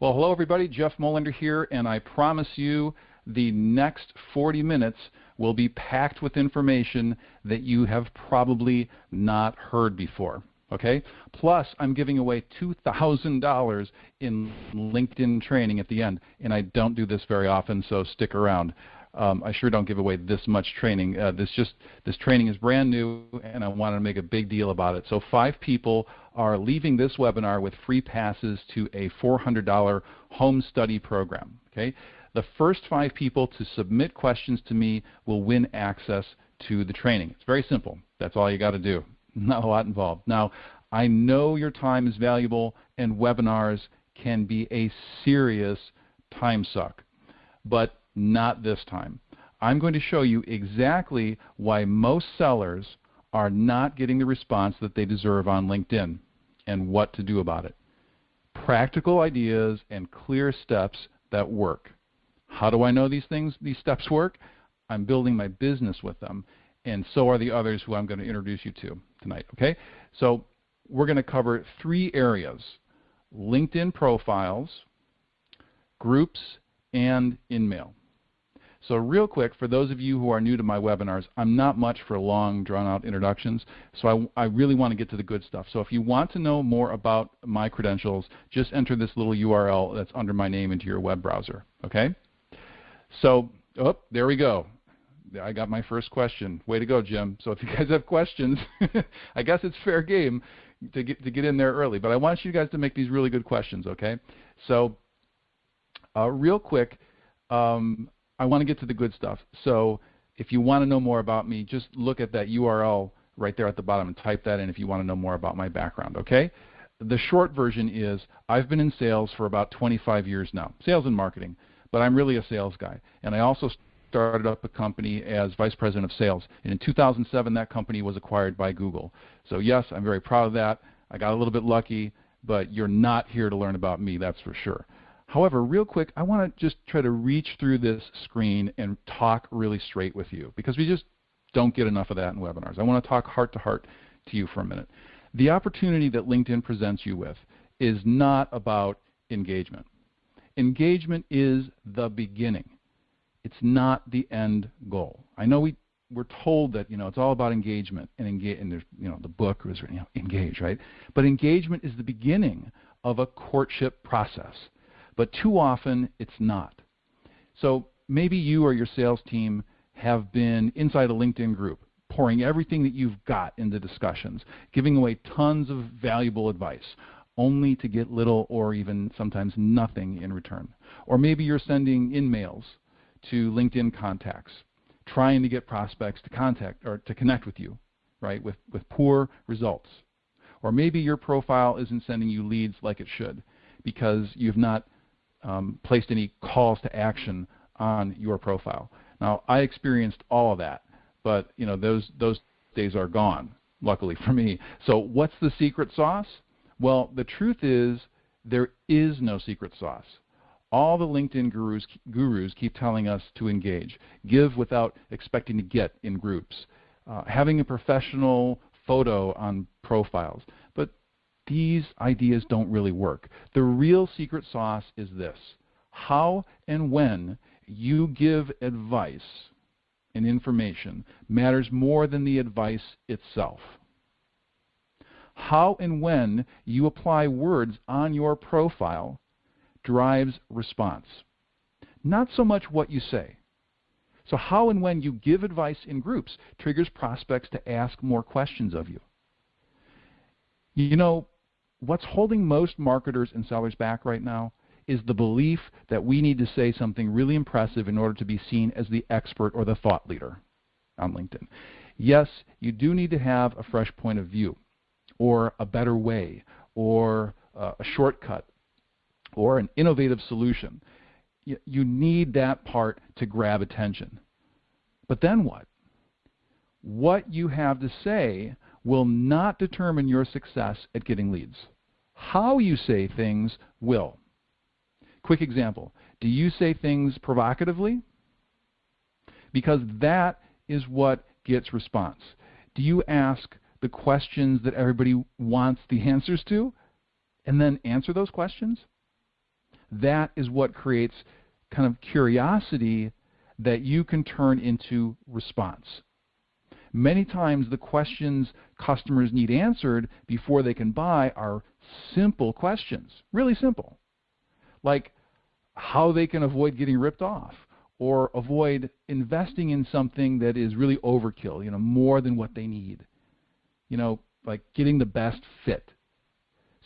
Well, hello everybody. Jeff Molander here, and I promise you the next 40 minutes will be packed with information that you have probably not heard before. Okay? Plus, I'm giving away $2,000 in LinkedIn training at the end, and I don't do this very often, so stick around. Um, I sure don't give away this much training. Uh, this just this training is brand new, and I want to make a big deal about it. So five people are leaving this webinar with free passes to a $400 home study program. Okay, the first five people to submit questions to me will win access to the training. It's very simple. That's all you got to do. Not a lot involved. Now, I know your time is valuable, and webinars can be a serious time suck, but not this time. I'm going to show you exactly why most sellers are not getting the response that they deserve on LinkedIn and what to do about it. Practical ideas and clear steps that work. How do I know these things, these steps work? I'm building my business with them, and so are the others who I'm going to introduce you to tonight. Okay? So we're going to cover three areas LinkedIn profiles, groups, and InMail. So real quick, for those of you who are new to my webinars, I'm not much for long, drawn-out introductions, so I, I, really want to get to the good stuff. So if you want to know more about my credentials, just enter this little URL that's under my name into your web browser, okay? So, oh, there we go. I got my first question. Way to go, Jim. So if you guys have questions, I guess it's fair game to get, to get in there early. But I want you guys to make these really good questions, okay? So uh, real quick, um, I want to get to the good stuff. So if you want to know more about me, just look at that URL right there at the bottom and type that in if you want to know more about my background, okay? The short version is I've been in sales for about 25 years now, sales and marketing, but I'm really a sales guy. And I also started up a company as vice president of sales. And in 2007, that company was acquired by Google. So yes, I'm very proud of that. I got a little bit lucky, but you're not here to learn about me, that's for sure. However, real quick, I want to just try to reach through this screen and talk really straight with you because we just don't get enough of that in webinars. I want to talk heart to heart to you for a minute. The opportunity that LinkedIn presents you with is not about engagement. Engagement is the beginning. It's not the end goal. I know we we're told that you know it's all about engagement and engage and there's you know the book was you know engage right but engagement is the beginning of a courtship process but too often it's not. So maybe you or your sales team have been inside a LinkedIn group, pouring everything that you've got into discussions, giving away tons of valuable advice, only to get little or even sometimes nothing in return. Or maybe you're sending InMails to LinkedIn contacts, trying to get prospects to contact or to connect with you, right, with, with poor results. Or maybe your profile isn't sending you leads like it should because you've not um, placed any calls to action on your profile. Now, I experienced all of that, but you know those those days are gone. Luckily for me. So, what's the secret sauce? Well, the truth is there is no secret sauce. All the LinkedIn gurus, gurus keep telling us to engage, give without expecting to get in groups, uh, having a professional photo on profiles. These ideas don't really work. The real secret sauce is this how and when you give advice and information matters more than the advice itself. How and when you apply words on your profile drives response, not so much what you say. So, how and when you give advice in groups triggers prospects to ask more questions of you. You know, what's holding most marketers and sellers back right now is the belief that we need to say something really impressive in order to be seen as the expert or the thought leader on LinkedIn. Yes, you do need to have a fresh point of view or a better way or uh, a shortcut or an innovative solution. You, you need that part to grab attention. But then what? What you have to say will not determine your success at getting leads. How you say things will. Quick example. Do you say things provocatively? Because that is what gets response. Do you ask the questions that everybody wants the answers to and then answer those questions? that is what creates kind of curiosity that you can turn into response. Many times the questions customers need answered before they can buy are simple questions, really simple. Like how they can avoid getting ripped off or avoid investing in something that is really overkill, you know, more than what they need. You know, like getting the best fit.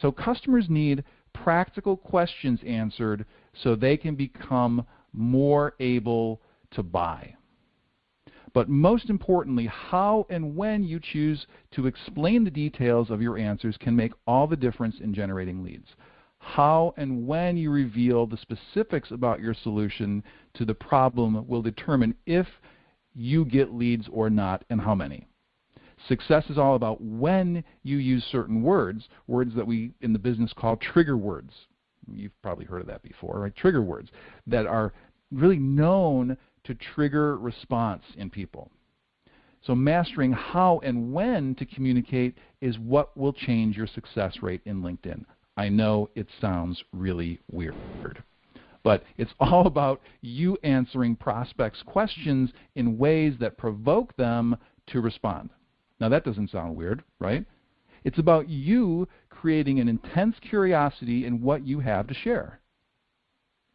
So customers need practical questions answered so they can become more able to buy. But most importantly, how and when you choose to explain the details of your answers can make all the difference in generating leads. How and when you reveal the specifics about your solution to the problem will determine if you get leads or not and how many. Success is all about when you use certain words, words that we in the business call trigger words. You've probably heard of that before, right? Trigger words that are really known to trigger response in people. So mastering how and when to communicate is what will change your success rate in LinkedIn. I know it sounds really weird. But it's all about you answering prospects' questions in ways that provoke them to respond. Now that doesn't sound weird, right? It's about you creating an intense curiosity in what you have to share.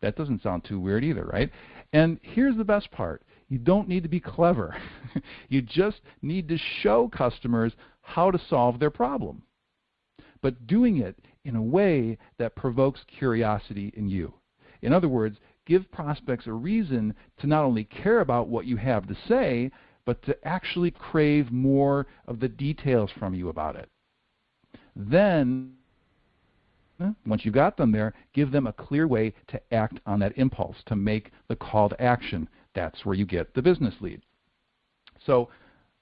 That doesn't sound too weird either, right? And here's the best part. You don't need to be clever. you just need to show customers how to solve their problem. But doing it in a way that provokes curiosity in you. In other words, give prospects a reason to not only care about what you have to say, but to actually crave more of the details from you about it. Then once you've got them there, give them a clear way to act on that impulse, to make the call to action. That's where you get the business lead. So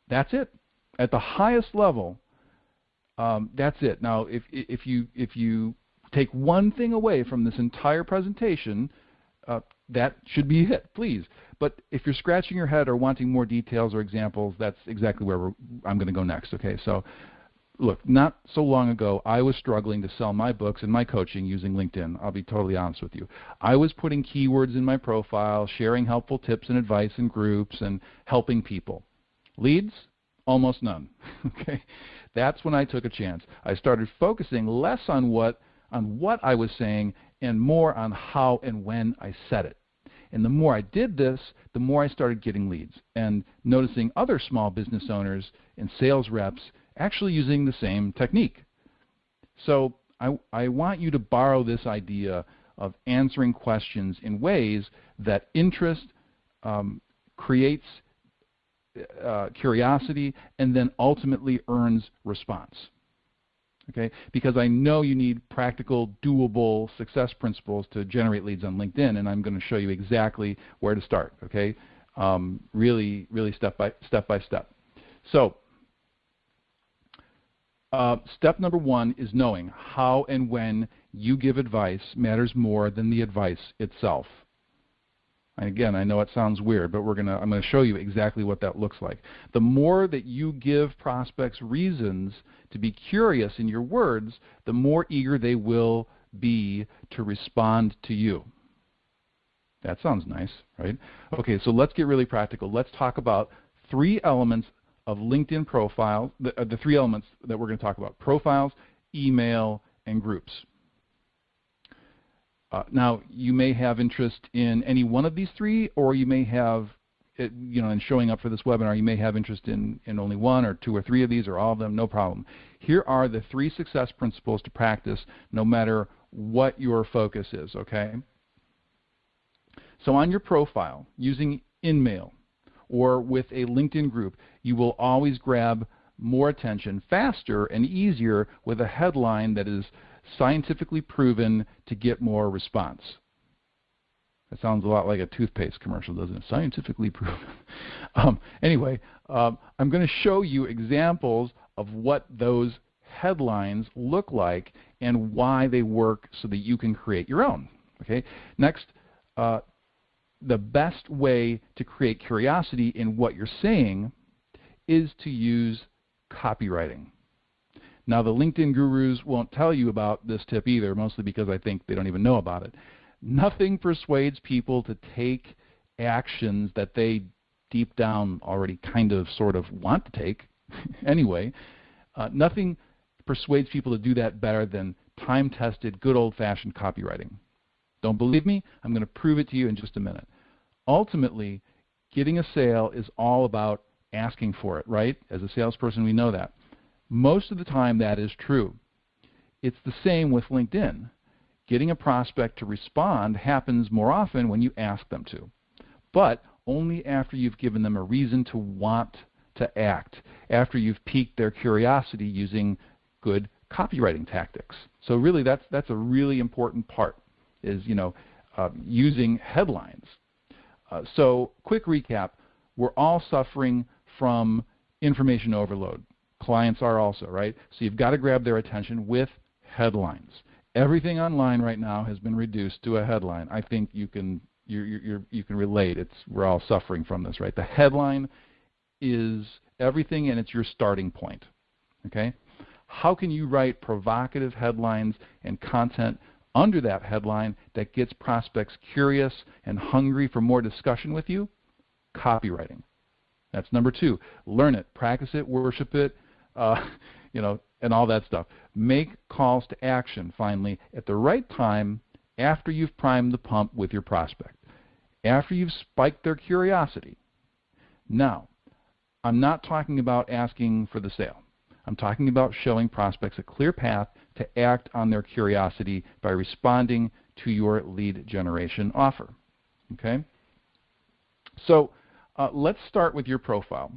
that's it. At the highest level, um, that's it. Now, if, if, you, if you take one thing away from this entire presentation, uh, that should be it, please. But if you're scratching your head or wanting more details or examples, that's exactly where I'm going to go next. Okay, so look, not so long ago, I was struggling to sell my books and my coaching using LinkedIn. I'll be totally honest with you. I was putting keywords in my profile, sharing helpful tips and advice in groups, and helping people. Leads? Almost none. okay, that's when I took a chance. I started focusing less on what on what I was saying and more on how and when I said it. And the more I did this, the more I started getting leads and noticing other small business owners and sales reps actually using the same technique. So I, I want you to borrow this idea of answering questions in ways that interest um, creates uh, curiosity and then ultimately earns response. Okay? Because I know you need practical, doable success principles to generate leads on LinkedIn, and I'm going to show you exactly where to start. Okay? Um, really, really step by step by step. So uh, step number one is knowing how and when you give advice matters more than the advice itself. And again, I know it sounds weird, but we're gonna, I'm going to show you exactly what that looks like. The more that you give prospects reasons to be curious in your words, the more eager they will be to respond to you. That sounds nice, right? Okay, so let's get really practical. Let's talk about three elements of LinkedIn profiles, the, uh, the three elements that we're going to talk about, profiles, InMail, and groups. Uh, now, you may have interest in any one of these three, or you may have, it, you know, in showing up for this webinar, you may have interest in, in only one or two or three of these or all of them, no problem. Here are the three success principles to practice no matter what your focus is, okay? So on your profile, using InMail, or with a LinkedIn group, you will always grab more attention faster and easier with a headline that is scientifically proven to get more response. That sounds a lot like a toothpaste commercial, doesn't it? Scientifically proven. um, anyway, um, I'm going to show you examples of what those headlines look like and why they work so that you can create your own. Okay. Next, uh, the best way to create curiosity in what you're saying is to use copywriting. Now, the LinkedIn gurus won't tell you about this tip either, mostly because I think they don't even know about it. nothing persuades people to take actions that they deep down already kind of sort of want to take anyway. Uh, nothing persuades people to do that better than time tested, good old fashioned copywriting. Don't believe me? I'm going to prove it to you in just a minute. Ultimately, getting a sale is all about asking for it, right? As a salesperson, we know that. Most of the time, that is true. It's the same with LinkedIn. Getting a prospect to respond happens more often when you ask them to, but only after you've given them a reason to want to act, after you've piqued their curiosity using good copywriting tactics. So really, that's that's a really important part is you know uh, using headlines. Uh, so quick recap: we're all suffering from information overload. Clients are also right. So you've got to grab their attention with headlines. Everything online right now has been reduced to a headline. I think you can you you you can relate. It's we're all suffering from this, right? The headline is everything, and it's your starting point. Okay. How can you write provocative headlines and content under that headline that gets prospects curious and hungry for more discussion with you? Copywriting. That's number two. Learn it, practice it, worship it, uh, you know, and all that stuff. Make calls to action, finally, at the right time after you've primed the pump with your prospect, after you've spiked their curiosity. Now, I'm not talking about asking for the sale. I'm talking about showing prospects a clear path to act on their curiosity by responding to your lead generation offer. Okay? So uh, let's start with your profile.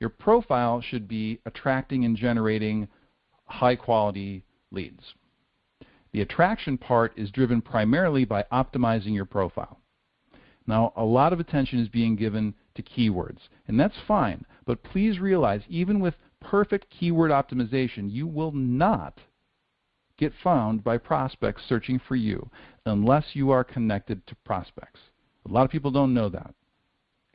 Your profile should be attracting and generating high quality leads. The attraction part is driven primarily by optimizing your profile. Now, a lot of attention is being given to keywords, and that's fine, but please realize even with perfect keyword optimization, you will not get found by prospects searching for you unless you are connected to prospects. A lot of people don't know that.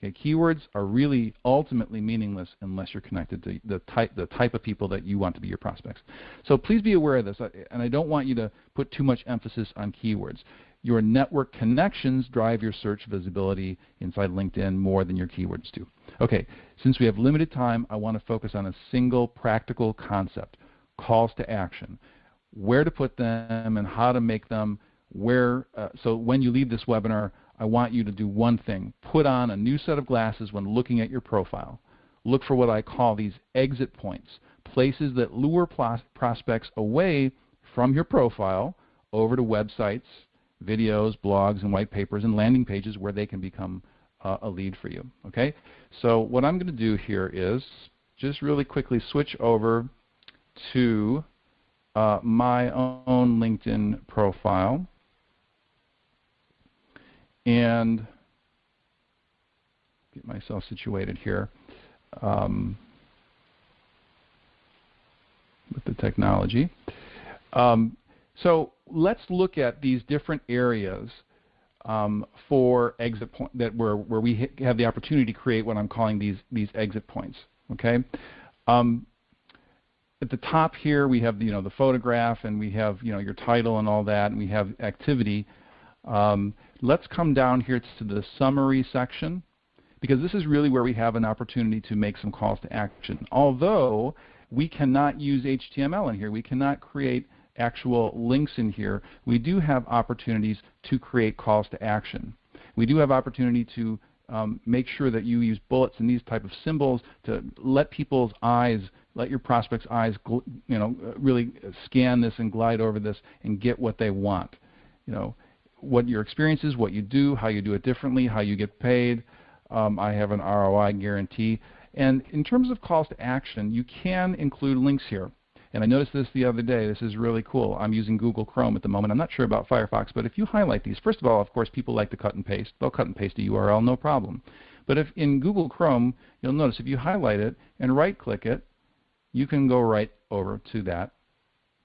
Okay, keywords are really ultimately meaningless unless you're connected to the type, the type of people that you want to be your prospects. So please be aware of this, and I don't want you to put too much emphasis on keywords. Your network connections drive your search visibility inside LinkedIn more than your keywords do. Okay, since we have limited time, I want to focus on a single practical concept, calls to action. Where to put them and how to make them, where, uh, so when you leave this webinar, I want you to do one thing. Put on a new set of glasses when looking at your profile. Look for what I call these exit points, places that lure prospects away from your profile over to websites, videos, blogs, and white papers and landing pages where they can become uh, a lead for you. Okay? So what I'm going to do here is just really quickly switch over to uh, my own LinkedIn profile and get myself situated here um, with the technology. Um, so let's look at these different areas um, for exit point that where where we have the opportunity to create what I'm calling these these exit points. Okay. Um, at the top here we have you know the photograph and we have you know your title and all that and we have activity. Um, let's come down here to the summary section because this is really where we have an opportunity to make some calls to action. Although we cannot use HTML in here, we cannot create actual links in here, we do have opportunities to create calls to action. We do have opportunity to um, make sure that you use bullets and these type of symbols to let people's eyes, let your prospects' eyes, you know, really scan this and glide over this and get what they want. You know, what your experience is, what you do, how you do it differently, how you get paid. Um, I have an ROI guarantee. And in terms of calls to action, you can include links here. And I noticed this the other day. This is really cool. I'm using Google Chrome at the moment. I'm not sure about Firefox, but if you highlight these, first of all, of course, people like to cut and paste. They'll cut and paste a URL, no problem. But if in Google Chrome, you'll notice if you highlight it and right-click it, you can go right over to that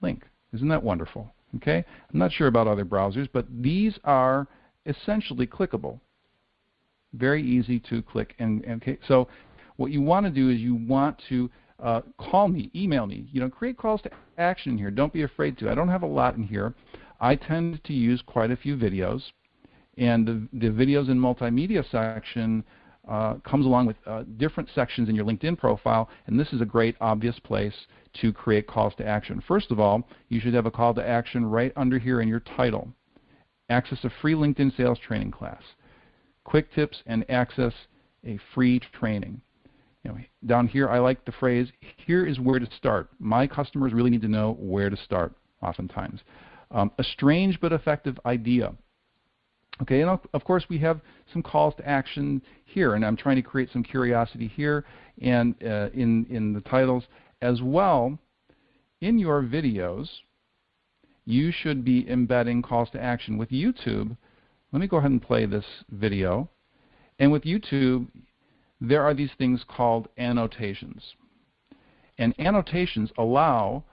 link. Isn't that wonderful? Okay? I'm not sure about other browsers, but these are essentially clickable. Very easy to click. And, okay, so what you want to do is you want to uh, call me, email me. You know, create calls to action here. Don't be afraid to. I don't have a lot in here. I tend to use quite a few videos, and the, the videos and multimedia section uh, comes along with uh, different sections in your LinkedIn profile, and this is a great obvious place to create calls to action. First of all, you should have a call to action right under here in your title. Access a free LinkedIn sales training class. Quick tips and access a free training. You know, down here, I like the phrase, here is where to start. My customers really need to know where to start, oftentimes. Um, a strange but effective idea. Okay, and of course we have some calls to action here, and I'm trying to create some curiosity here and uh, in, in the titles as well. In your videos, you should be embedding calls to action. With YouTube, let me go ahead and play this video. And with YouTube, there are these things called annotations. And annotations allow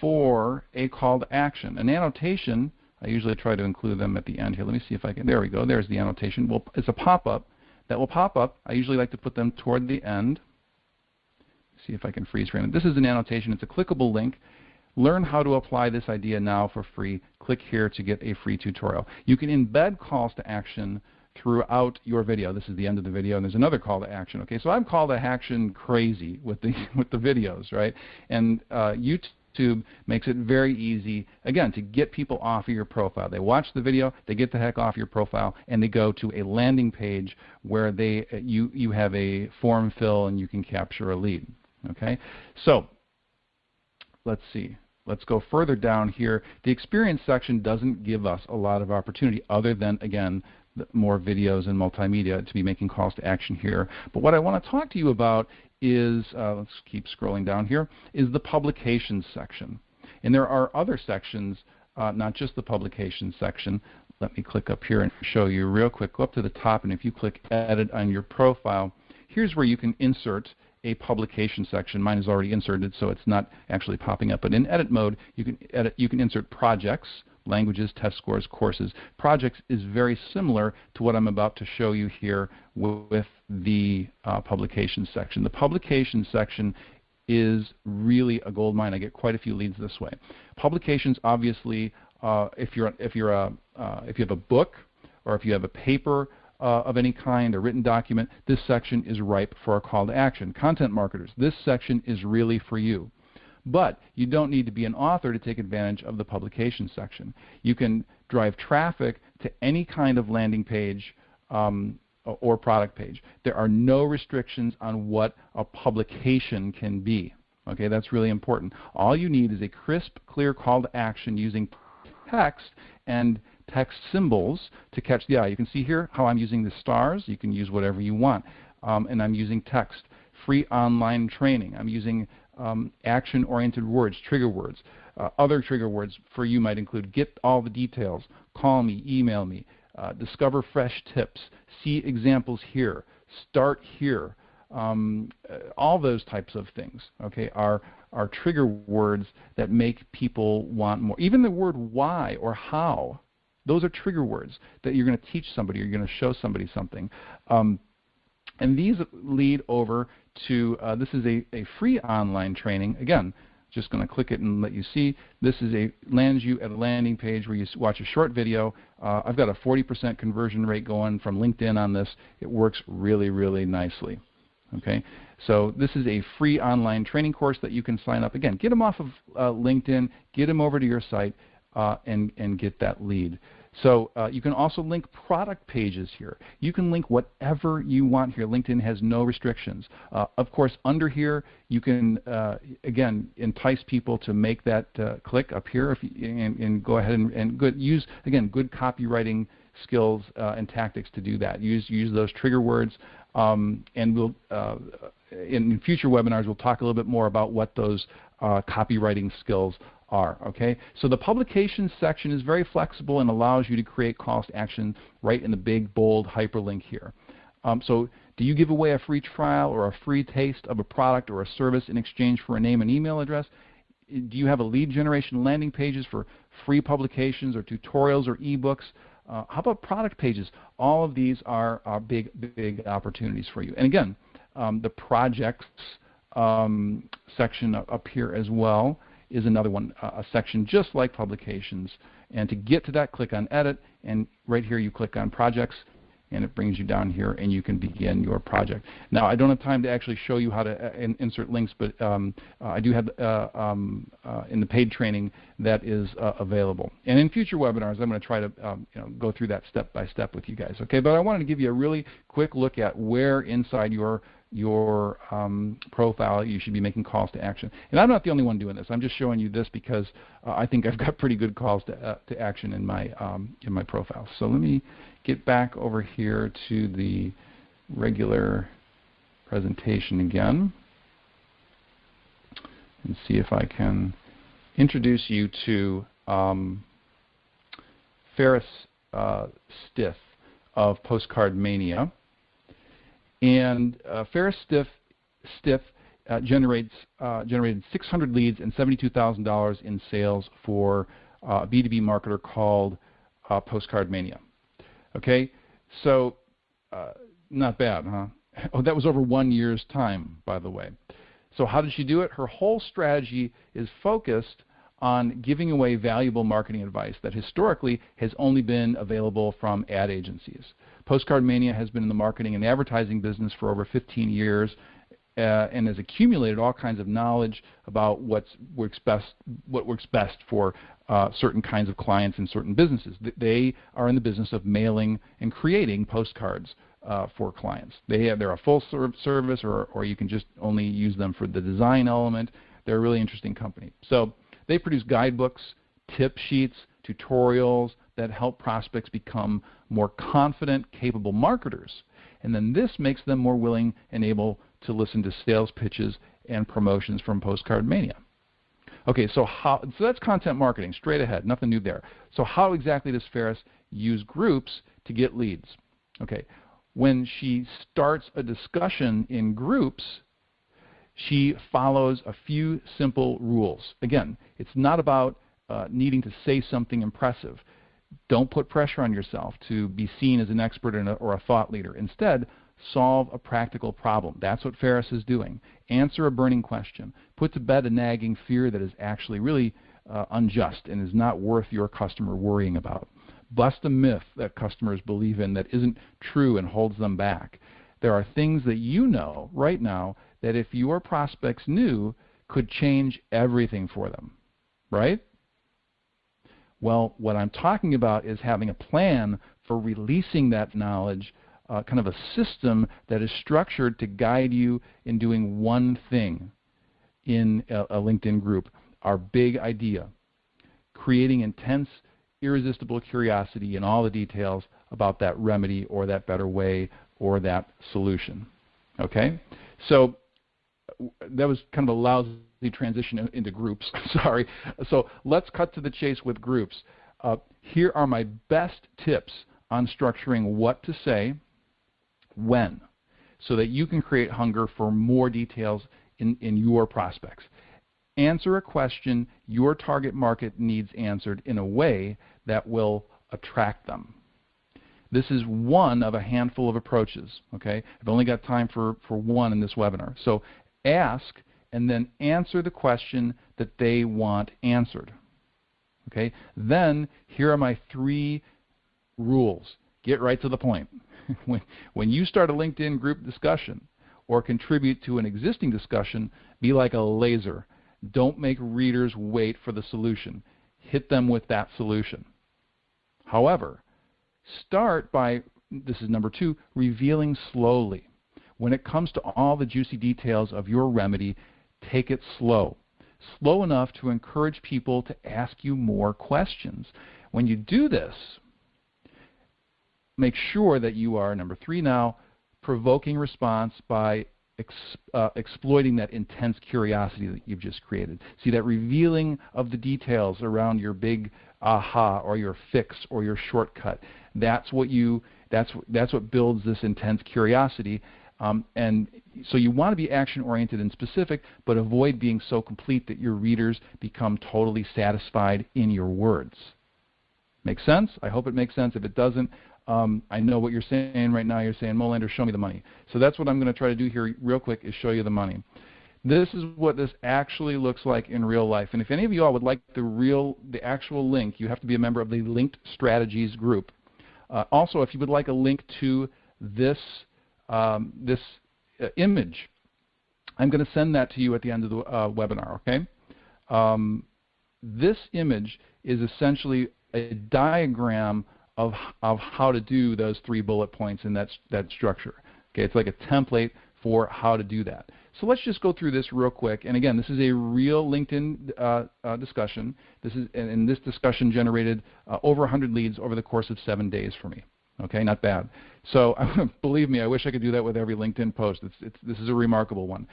for a call to action. An annotation, I usually try to include them at the end here. Let me see if I can. There we go. There's the annotation. Well, it's a pop-up that will pop up. I usually like to put them toward the end. See if I can freeze frame it. This is an annotation. It's a clickable link. Learn how to apply this idea now for free. Click here to get a free tutorial. You can embed calls to action throughout your video. This is the end of the video, and there's another call to action. Okay, so I'm call to action crazy with the with the videos, right? And uh, YouTube makes it very easy, again, to get people off of your profile. They watch the video, they get the heck off your profile, and they go to a landing page where they you you have a form fill and you can capture a lead. Okay, so let's see. Let's go further down here. The experience section doesn't give us a lot of opportunity other than, again, more videos and multimedia to be making calls to action here. But what I want to talk to you about is, uh, let's keep scrolling down here, is the publications section. And there are other sections, uh, not just the publications section. Let me click up here and show you real quick. Go up to the top, and if you click Edit on your profile, here's where you can insert a publication section. Mine is already inserted, so it's not actually popping up. But in edit mode, you can edit, you can insert projects, languages, test scores, courses. Projects is very similar to what I'm about to show you here with the uh, publication section. The publication section is really a gold mine. I get quite a few leads this way. Publications, obviously, uh, if you're if you're a uh, if you have a book or if you have a paper uh, of any kind, a written document, this section is ripe for a call to action. Content marketers, this section is really for you. But you don't need to be an author to take advantage of the publication section. You can drive traffic to any kind of landing page um, or product page. There are no restrictions on what a publication can be. Okay, that's really important. All you need is a crisp, clear call to action using text and text symbols to catch the eye. You can see here how I'm using the stars. You can use whatever you want. Um, and I'm using text. Free online training. I'm using um, action-oriented words, trigger words. Uh, other trigger words for you might include get all the details, call me, email me, uh, discover fresh tips, see examples here, start here. Um, uh, all those types of things okay, are, are trigger words that make people want more. Even the word why or how, those are trigger words that you're going to teach somebody you're going to show somebody something. Um, and these lead over to, uh, this is a, a free online training. Again, just going to click it and let you see. This is a lands you at a landing page where you watch a short video. Uh, I've got a 40% conversion rate going from LinkedIn on this. It works really, really nicely. Okay, so this is a free online training course that you can sign up. Again, get them off of uh, LinkedIn, get them over to your site, uh, and, and get that lead. So uh, you can also link product pages here. You can link whatever you want here. LinkedIn has no restrictions. Uh, of course, under here, you can, uh, again, entice people to make that uh, click up here if you, and, and, go ahead and, and good, use, again, good copywriting skills uh, and tactics to do that. Use, use those trigger words. Um, and we'll, uh, in future webinars, we'll talk a little bit more about what those copywriting skills are. Okay, so the publications section is very flexible and allows you to create to action right in the big bold hyperlink here. Um, so do you give away a free trial or a free taste of a product or a service in exchange for a name and email address? Do you have a lead generation landing pages for free publications or tutorials or ebooks? Uh, how about product pages? All of these are, are big, big opportunities for you. And again, um, the projects um, section up here as well is another one, a section just like publications. And to get to that, click on Edit, and right here you click on Projects, and it brings you down here and you can begin your project. Now I don't have time to actually show you how to uh, in, insert links, but um, uh, I do have uh, um, uh, in the paid training that is uh, available. And in future webinars I'm going to try to um, you know, go through that step by step with you guys. Okay, but I wanted to give you a really quick look at where inside your your um, profile, you should be making calls to action. And I'm not the only one doing this. I'm just showing you this because uh, I think I've got pretty good calls to, uh, to action in my um, in my profile. So let me get back over here to the regular presentation again and see if I can introduce you to um, Ferris uh, Stiff of Postcard Mania. And uh, Ferris Stiff, Stiff uh, generates uh, generated 600 leads and $72,000 in sales for uh, a B2B marketer called uh, Postcard Mania. Okay, so uh, not bad, huh? Oh, that was over one year's time, by the way. So how did she do it? Her whole strategy is focused on giving away valuable marketing advice that historically has only been available from ad agencies. Postcard Mania has been in the marketing and advertising business for over 15 years uh, and has accumulated all kinds of knowledge about what's works best, what works best for uh, certain kinds of clients and certain businesses. They are in the business of mailing and creating postcards uh, for clients. They have, they're a full service, or, or you can just only use them for the design element. They're a really interesting company. So they produce guidebooks, tip sheets, tutorials that help prospects become more confident, capable marketers. And then this makes them more willing and able to listen to sales pitches and promotions from Postcard Mania. Okay, so how so that's content marketing, straight ahead, nothing new there. So how exactly does Ferris use groups to get leads? Okay, when she starts a discussion in groups, she follows a few simple rules. Again, it's not about uh, needing to say something impressive. Don't put pressure on yourself to be seen as an expert a, or a thought leader. Instead, solve a practical problem. That's what Ferris is doing. Answer a burning question. Put to bed a nagging fear that is actually really uh, unjust and is not worth your customer worrying about. Bust a myth that customers believe in that isn't true and holds them back. There are things that you know right now that if your prospects knew could change everything for them, right? Well, what I'm talking about is having a plan for releasing that knowledge, uh, kind of a system that is structured to guide you in doing one thing in a, a LinkedIn group. Our big idea creating intense, irresistible curiosity in all the details about that remedy or that better way or that solution. Okay? So that was kind of a lousy transition into groups. Sorry. So let's cut to the chase with groups. Uh, here are my best tips on structuring what to say, when, so that you can create hunger for more details in, in your prospects. Answer a question your target market needs answered in a way that will attract them. This is one of a handful of approaches. Okay, I've only got time for, for one in this webinar. So ask and then answer the question that they want answered. Okay? Then here are my three rules. Get right to the point. when, when you start a LinkedIn group discussion or contribute to an existing discussion, be like a laser. Don't make readers wait for the solution. Hit them with that solution. However, start by, this is number two, revealing slowly. When it comes to all the juicy details of your remedy, take it slow. Slow enough to encourage people to ask you more questions. When you do this, make sure that you are, number three now, provoking response by ex, uh, exploiting that intense curiosity that you've just created. See, that revealing of the details around your big aha or your fix or your shortcut. That's what you that's that's what builds this intense curiosity um, and so you want to be action oriented and specific, but avoid being so complete that your readers become totally satisfied in your words. Make sense? I hope it makes sense. If it doesn't, um, I know what you're saying right now. You're saying, Molander, show me the money. So that's what I'm going to try to do here real quick is show you the money. This is what this actually looks like in real life. And if any of you all would like the real, the actual link, you have to be a member of the Linked Strategies group. Uh, also, if you would like a link to this, um, this uh, image, I'm going to send that to you at the end of the uh, webinar, okay? Um, this image is essentially a diagram of, of how to do those three bullet points in that, that structure. Okay, it's like a template for how to do that. So let's just go through this real quick. And again, this is a real LinkedIn uh, uh, discussion. This is, and, and this discussion generated uh, over 100 leads over the course of seven days for me. Okay, not bad. So believe me, I wish I could do that with every LinkedIn post. It's, it's, this is a remarkable one.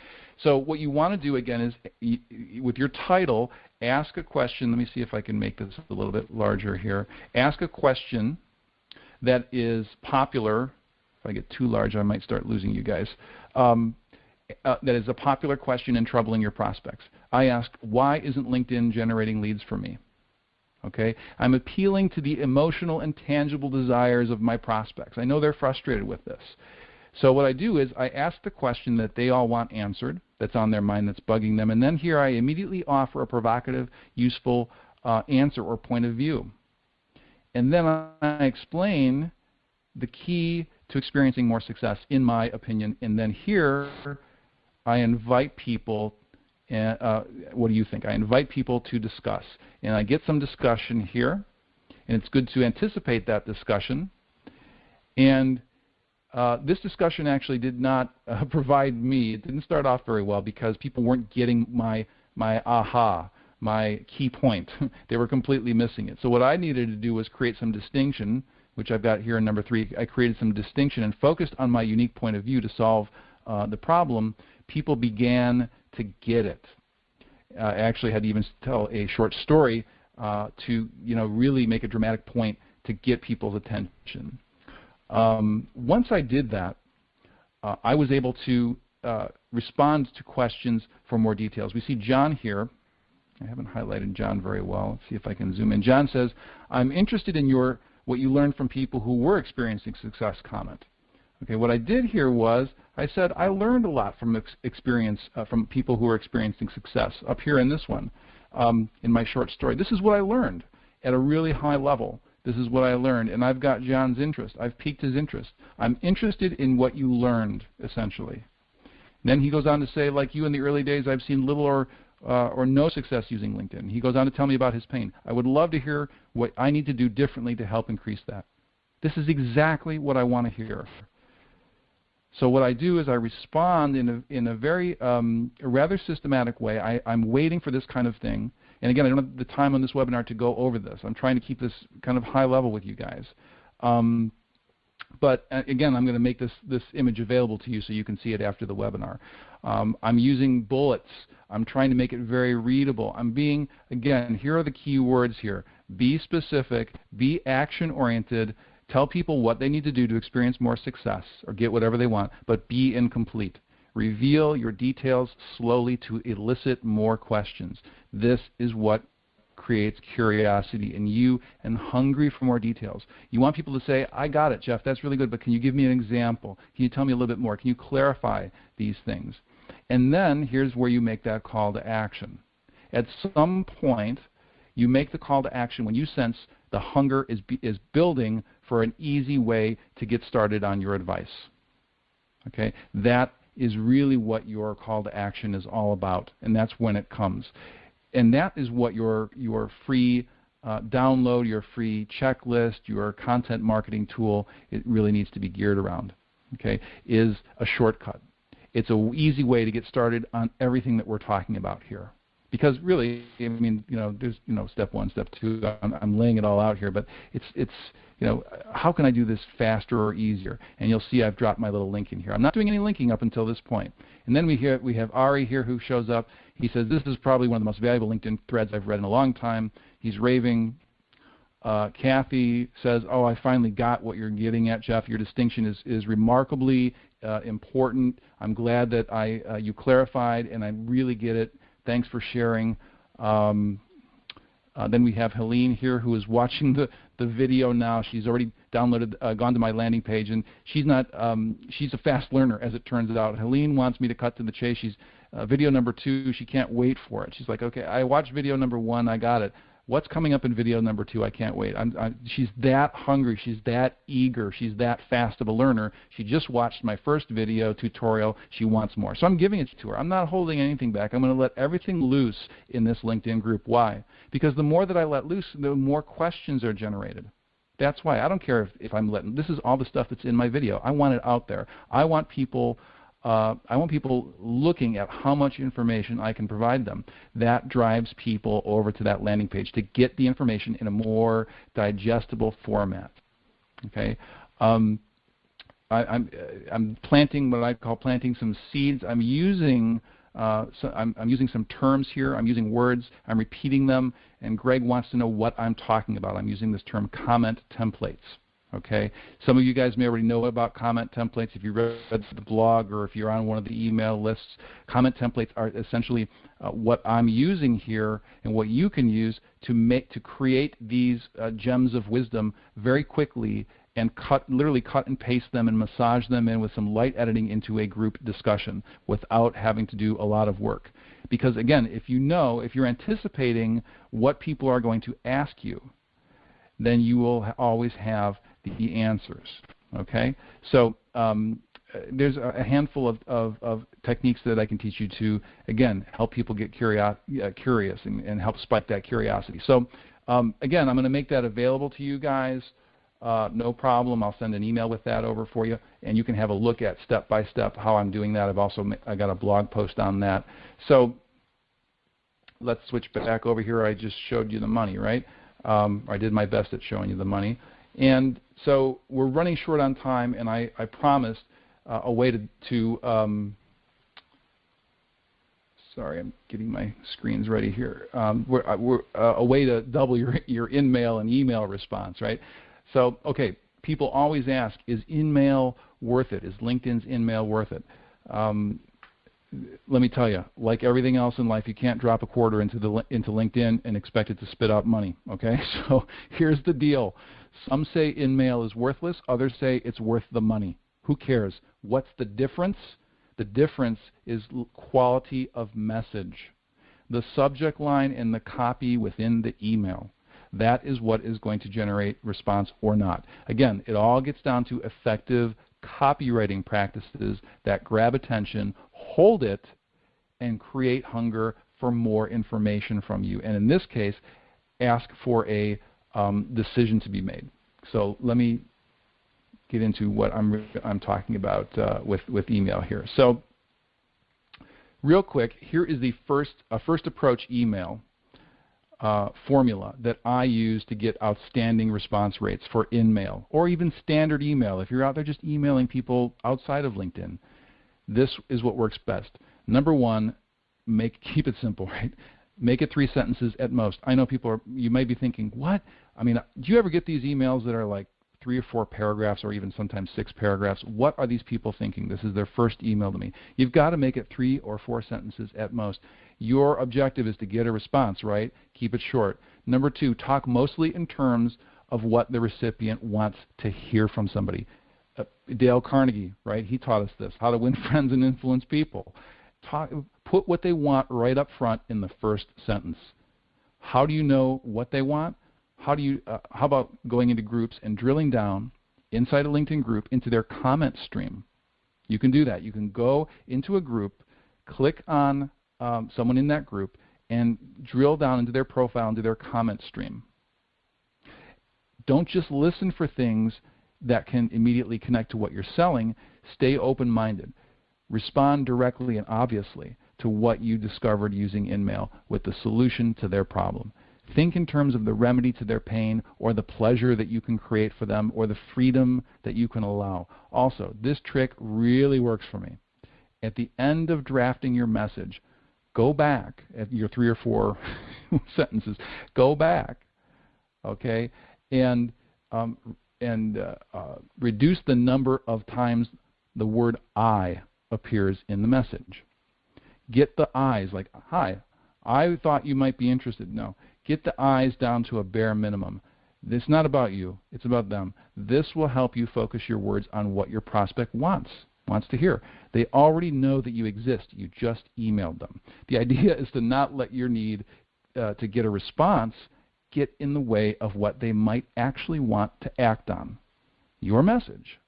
So what you want to do again is, with your title, ask a question. Let me see if I can make this a little bit larger here. Ask a question that is popular. If I get too large, I might start losing you guys. Um, uh, that is a popular question in troubling your prospects. I ask, why isn't LinkedIn generating leads for me? Okay, I'm appealing to the emotional and tangible desires of my prospects. I know they're frustrated with this. So what I do is I ask the question that they all want answered, that's on their mind, that's bugging them, and then here I immediately offer a provocative, useful uh, answer or point of view. And then I explain the key to experiencing more success, in my opinion. And then here I invite people, and, uh, what do you think? I invite people to discuss. And I get some discussion here, and it's good to anticipate that discussion. And uh, this discussion actually did not uh, provide me, it didn't start off very well because people weren't getting my, my aha, my key point. they were completely missing it. So what I needed to do was create some distinction, which I've got here in number three. I created some distinction and focused on my unique point of view to solve uh, the problem people began to get it. Uh, I actually had to even tell a short story uh, to you know really make a dramatic point to get people's attention. Um, once I did that, uh, I was able to uh, respond to questions for more details. We see John here. I haven't highlighted John very well. Let's see if I can zoom in. John says, "I'm interested in your what you learned from people who were experiencing success." Comment. Okay, what I did here was I said I learned a lot from ex experience uh, from people who are experiencing success. Up here in this one, um, in my short story, this is what I learned at a really high level. This is what I learned, and I've got John's interest. I've piqued his interest. I'm interested in what you learned, essentially. And then he goes on to say, like you in the early days, I've seen little or uh, or no success using LinkedIn. He goes on to tell me about his pain. I would love to hear what I need to do differently to help increase that. This is exactly what I want to hear. So what I do is I respond in a, in a very um, rather systematic way. I, I'm waiting for this kind of thing. And again, I don't have the time on this webinar to go over this. I'm trying to keep this kind of high level with you guys. Um, but uh, again, I'm going to make this, this image available to you so you can see it after the webinar. Um, I'm using bullets. I'm trying to make it very readable. I'm being, again, here are the key words here. Be specific, be action-oriented, Tell people what they need to do to experience more success or get whatever they want, but be incomplete. Reveal your details slowly to elicit more questions. This is what creates curiosity in you and hungry for more details. You want people to say, I got it, Jeff, that's really good, but can you give me an example? Can you tell me a little bit more? Can you clarify these things? And then here's where you make that call to action. At some point, you make the call to action when you sense the hunger is, is building for an easy way to get started on your advice. Okay, that is really what your call to action is all about, and that's when it comes. And that is what your your free uh, download, your free checklist, your content marketing tool, it really needs to be geared around. Okay, is a shortcut. It's an easy way to get started on everything that we're talking about here because really, I mean, you know, there's you know step one, step two. I'm, I'm laying it all out here, but it's it's you know, how can I do this faster or easier? And you'll see I've dropped my little link in here. I'm not doing any linking up until this point. And then we hear we have Ari here who shows up. He says this is probably one of the most valuable LinkedIn threads I've read in a long time. He's raving. Uh, Kathy says, "Oh, I finally got what you're getting at, Jeff. Your distinction is is remarkably uh, important. I'm glad that I uh, you clarified, and I really get it. Thanks for sharing. Um, uh, then we have Helene here who is watching the, the video now. She's already downloaded, uh, gone to my landing page, and she's not. Um, she's a fast learner, as it turns out. Helene wants me to cut to the chase. She's Uh, video number two, she can't wait for it. She's like, okay, I watched video number one, I got it. What's coming up in video number two? I can't wait. I'm, I'm, she's that hungry. She's that eager. She's that fast of a learner. She just watched my first video tutorial. She wants more. So I'm giving it to her. I'm not holding anything back. I'm going to let everything loose in this LinkedIn group. Why? Because the more that I let loose, the more questions are generated. That's why I don't care if, if I'm letting. This is all the stuff that's in my video. I want it out there. I want people uh, I want people looking at how much information I can provide them. That drives people over to that landing page to get the information in a more digestible format. Okay. Um, I, I'm, uh, I'm planting what I call planting some seeds. I'm using uh, so I'm, I'm, using some terms here. I'm using words. I'm repeating them. And Greg wants to know what I'm talking about. I'm using this term comment templates. Okay, some of you guys may already know about comment templates if you read the blog or if you're on one of the email lists. Comment templates are essentially uh, what I'm using here and what you can use to make to create these uh, gems of wisdom very quickly and cut literally cut and paste them and massage them in with some light editing into a group discussion without having to do a lot of work. Because again, if you know, if you're anticipating what people are going to ask you, then you will always have the answers. Okay, so um, there's a handful of, of, of, techniques that I can teach you to again help people get curio- uh, curious and, and, help spike that curiosity. So um, again, I'm going to make that available to you guys. Uh, no problem. I'll send an email with that over for you, and you can have a look at step by step how I'm doing that. I've also I got a blog post on that. So let's switch back over here. I just showed you the money, right? Um, I did my best at showing you the money. And so we're running short on time, and I, I promised uh, a way to, to um, sorry, I'm getting my screens ready here. Um, we're, uh, we're uh, a way to double your, your InMail and email response, right? So, okay, people always ask, is InMail worth it? Is LinkedIn's InMail worth it? Um, let me tell you, like everything else in life, you can't drop a quarter into the into LinkedIn and expect it to spit out money. Okay, so here's the deal: some say InMail is worthless, others say it's worth the money. Who cares? What's the difference? The difference is quality of message. The subject line and the copy within the email. That is what is going to generate response or not. Again, it all gets down to effective copywriting practices that grab attention, hold it, and create hunger for more information from you. And in this case, ask for a um, decision to be made. So let me get into what I'm, I'm talking about uh, with, with email here. So real quick, here is the first, uh, first approach email uh, formula that I use to get outstanding response rates for InMail or even standard email. If you're out there just emailing people outside of LinkedIn, this is what works best. Number one, make keep it simple, right? Make it three sentences at most. I know people are. You may be thinking, what? I mean, do you ever get these emails that are like three or four paragraphs or even sometimes six paragraphs? What are these people thinking? This is their first email to me. You've got to make it three or four sentences at most. Your objective is to get a response, right? Keep it short. Number two, talk mostly in terms of what the recipient wants to hear from somebody. Uh, Dale Carnegie, right? He taught us this: how to win friends and influence people. Talk, put what they want right up front in the first sentence. How do you know what they want? How do you? Uh, how about going into groups and drilling down inside a LinkedIn group into their comment stream? You can do that. You can go into a group, click on um, someone in that group, and drill down into their profile, into their comment stream. Don't just listen for things that can immediately connect to what you're selling. Stay open minded. Respond directly and obviously to what you discovered using InMail with the solution to their problem. Think in terms of the remedy to their pain or the pleasure that you can create for them or the freedom that you can allow. Also, this trick really works for me. At the end of drafting your message, go back at your three or four sentences, go back, okay, and um, and uh, uh, reduce the number of times the word I appears in the message. Get the I's like, hi, I thought you might be interested. No, get the I's down to a bare minimum. It's not about you, it's about them. This will help you focus your words on what your prospect wants. Wants to hear. They already know that you exist. You just emailed them. The idea is to not let your need uh, to get a response get in the way of what they might actually want to act on your message.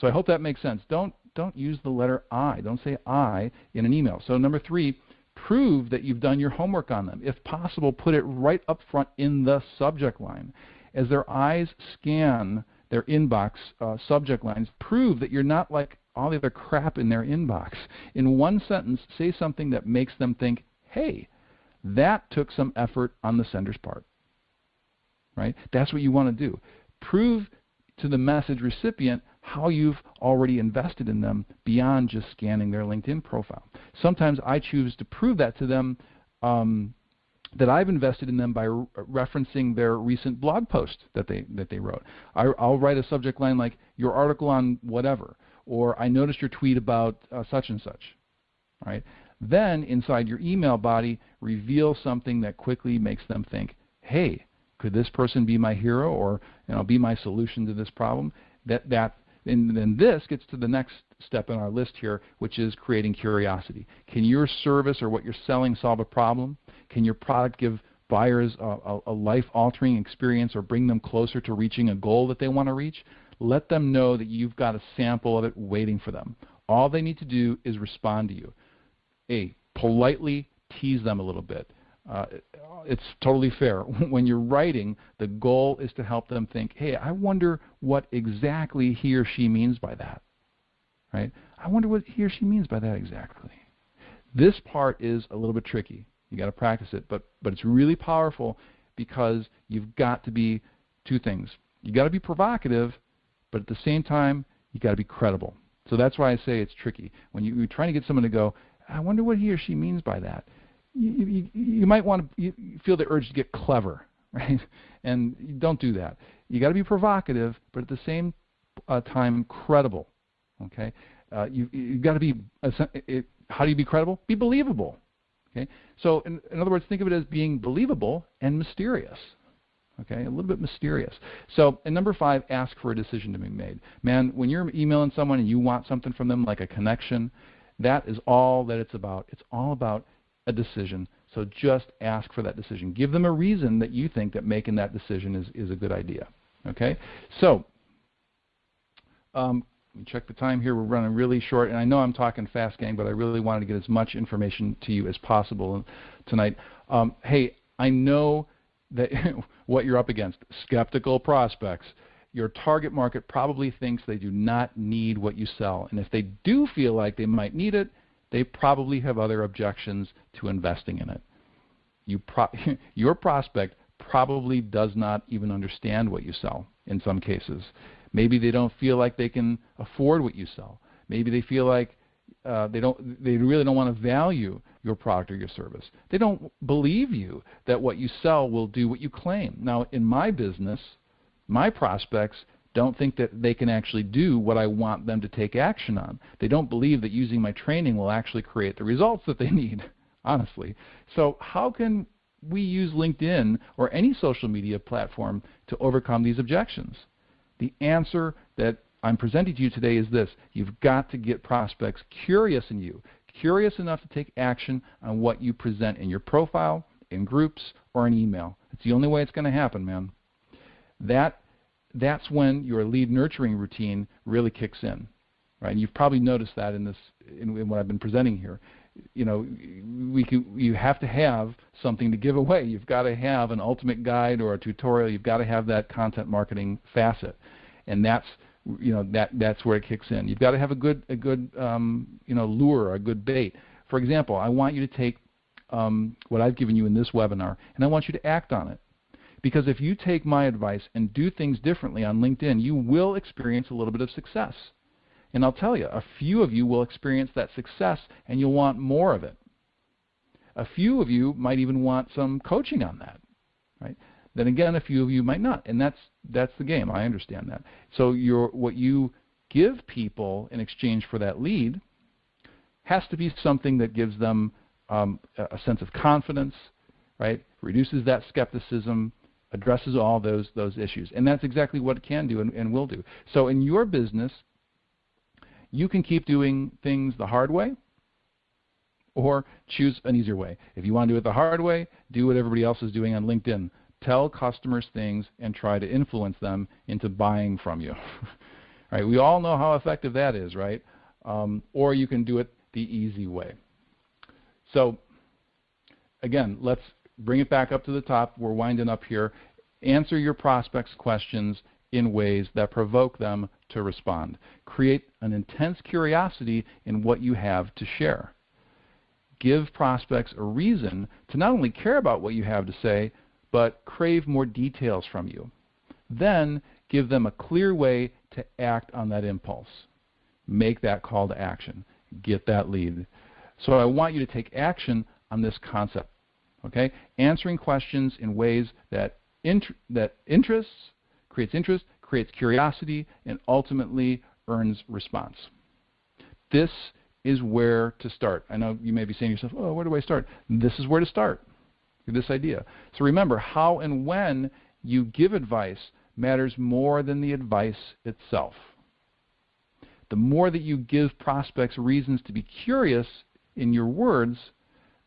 So I hope that makes sense. Don't don't use the letter I. Don't say I in an email. So number 3, prove that you've done your homework on them. If possible, put it right up front in the subject line. As their eyes scan their inbox uh, subject lines, prove that you're not like all the other crap in their inbox. In one sentence, say something that makes them think, hey, that took some effort on the sender's part. Right? That's what you want to do. Prove to the message recipient how you've already invested in them beyond just scanning their LinkedIn profile. Sometimes I choose to prove that to them um, that I've invested in them by re- referencing their recent blog post that they that they wrote. I, will write a subject line like "Your article on whatever," or "I noticed your tweet about uh, such and such." Right? Then inside your email body, reveal something that quickly makes them think, "Hey, could this person be my hero, or you know, be my solution to this problem?" That that and then this gets to the next step in our list here, which is creating curiosity. Can your service or what you're selling solve a problem? Can your product give buyers a, a, a life-altering experience or bring them closer to reaching a goal that they want to reach? Let them know that you've got a sample of it waiting for them. All they need to do is respond to you. A, politely tease them a little bit. Uh, it's totally fair. when you're writing, the goal is to help them think, hey, I wonder what exactly he or she means by that. Right? I wonder what he or she means by that exactly. This part is a little bit tricky. You got to practice it, but but it's really powerful because you've got to be two things. You got to be provocative, but at the same time, you got to be credible. So that's why I say it's tricky. When you, you're trying to get someone to go, I wonder what he or she means by that you, you, you might want to feel the urge to get clever, right? And don't do that. You got to be provocative, but at the same uh, time credible. Okay, uh, you you got to be. It, how do you be credible? Be believable. Okay, so in, in other words, think of it as being believable and mysterious. Okay, a little bit mysterious. So, and number five, ask for a decision to be made. Man, when you're emailing someone and you want something from them, like a connection, that is all that it's about. It's all about a decision. So just ask for that decision. Give them a reason that you think that making that decision is, is a good idea. Okay? So, um, check the time here. We're running really short, and I know I'm talking fast, gang, but I really wanted to get as much information to you as possible tonight. Um, hey, I know that what you're up against skeptical prospects. Your target market probably thinks they do not need what you sell, and if they do feel like they might need it, they probably have other objections to investing in it. You pro- your prospect probably does not even understand what you sell in some cases. Maybe they don't feel like they can afford what you sell. Maybe they feel like uh, they don't they really don't want to value your product or your service. They don't believe you that what you sell will do what you claim. Now, in my business, my prospects don't think that they can actually do what I want them to take action on. They don't believe that using my training will actually create the results that they need, honestly. So, how can we use LinkedIn or any social media platform to overcome these objections? The answer that I'm presenting to you today is this you've got to get prospects curious in you, curious enough to take action on what you present in your profile, in groups, or in email. It's the only way it's going to happen, man. That that's when your lead nurturing routine really kicks in, right? And you've probably noticed that in this in, in what I've been presenting here. You know, we can, you have to have something to give away. You've got to have an ultimate guide or a tutorial. You've got to have that content marketing facet, and that's you know that that's where it kicks in. You've got to have a good a good um, you know lure, a good bait. For example, I want you to take um, what I've given you in this webinar, and I want you to act on it. Because if you take my advice and do things differently on LinkedIn, you will experience a little bit of success. And I'll tell you, a few of you will experience that success and you'll want more of it. A few of you might even want some coaching on that, right? Then again, a few of you might not, and that's that's the game. I understand that. So your what you give people in exchange for that lead has to be something that gives them um, a sense of confidence, right? Reduces that skepticism, addresses all those those issues, and that's exactly what it can do and, and will do. So in your business, you can keep doing things the hard way or choose an easier way. If you want to do it the hard way, do what everybody else is doing on LinkedIn. Tell customers things and try to influence them into buying from you. right? We all know how effective that is, right? Um, or you can do it the easy way. So again, let's bring it back up to the top. We're winding up here. Answer your prospects' questions in ways that provoke them to respond. Create an intense curiosity in what you have to share. Give prospects a reason to not only care about what you have to say, but crave more details from you. Then give them a clear way to act on that impulse. Make that call to action. Get that lead. So I want you to take action on this concept. Okay? Answering questions in ways that, int- that interests, creates interest, creates curiosity, and ultimately earns response. This is where to start. I know you may be saying to yourself, oh, where do I start? This is where to start this idea. So remember, how and when you give advice matters more than the advice itself. The more that you give prospects reasons to be curious in your words,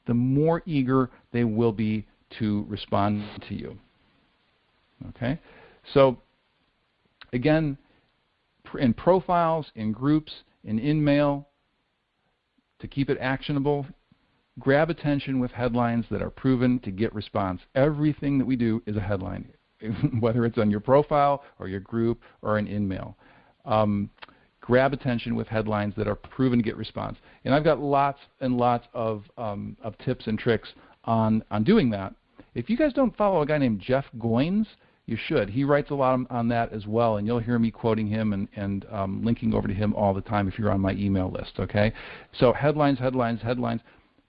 the more eager they will be to respond to you. Okay? So, again, in profiles, in groups, in InMail, to keep it actionable, grab attention with headlines that are proven to get response. Everything that we do is a headline, whether it's on your profile or your group or an InMail. Um, grab attention with headlines that are proven to get response. And I've got lots and lots of, um, of tips and tricks on, on doing that. If you guys don't follow a guy named Jeff Goins, you should. He writes a lot on that as well, and you'll hear me quoting him and, and um, linking over to him all the time if you're on my email list. Okay, so headlines, headlines, headlines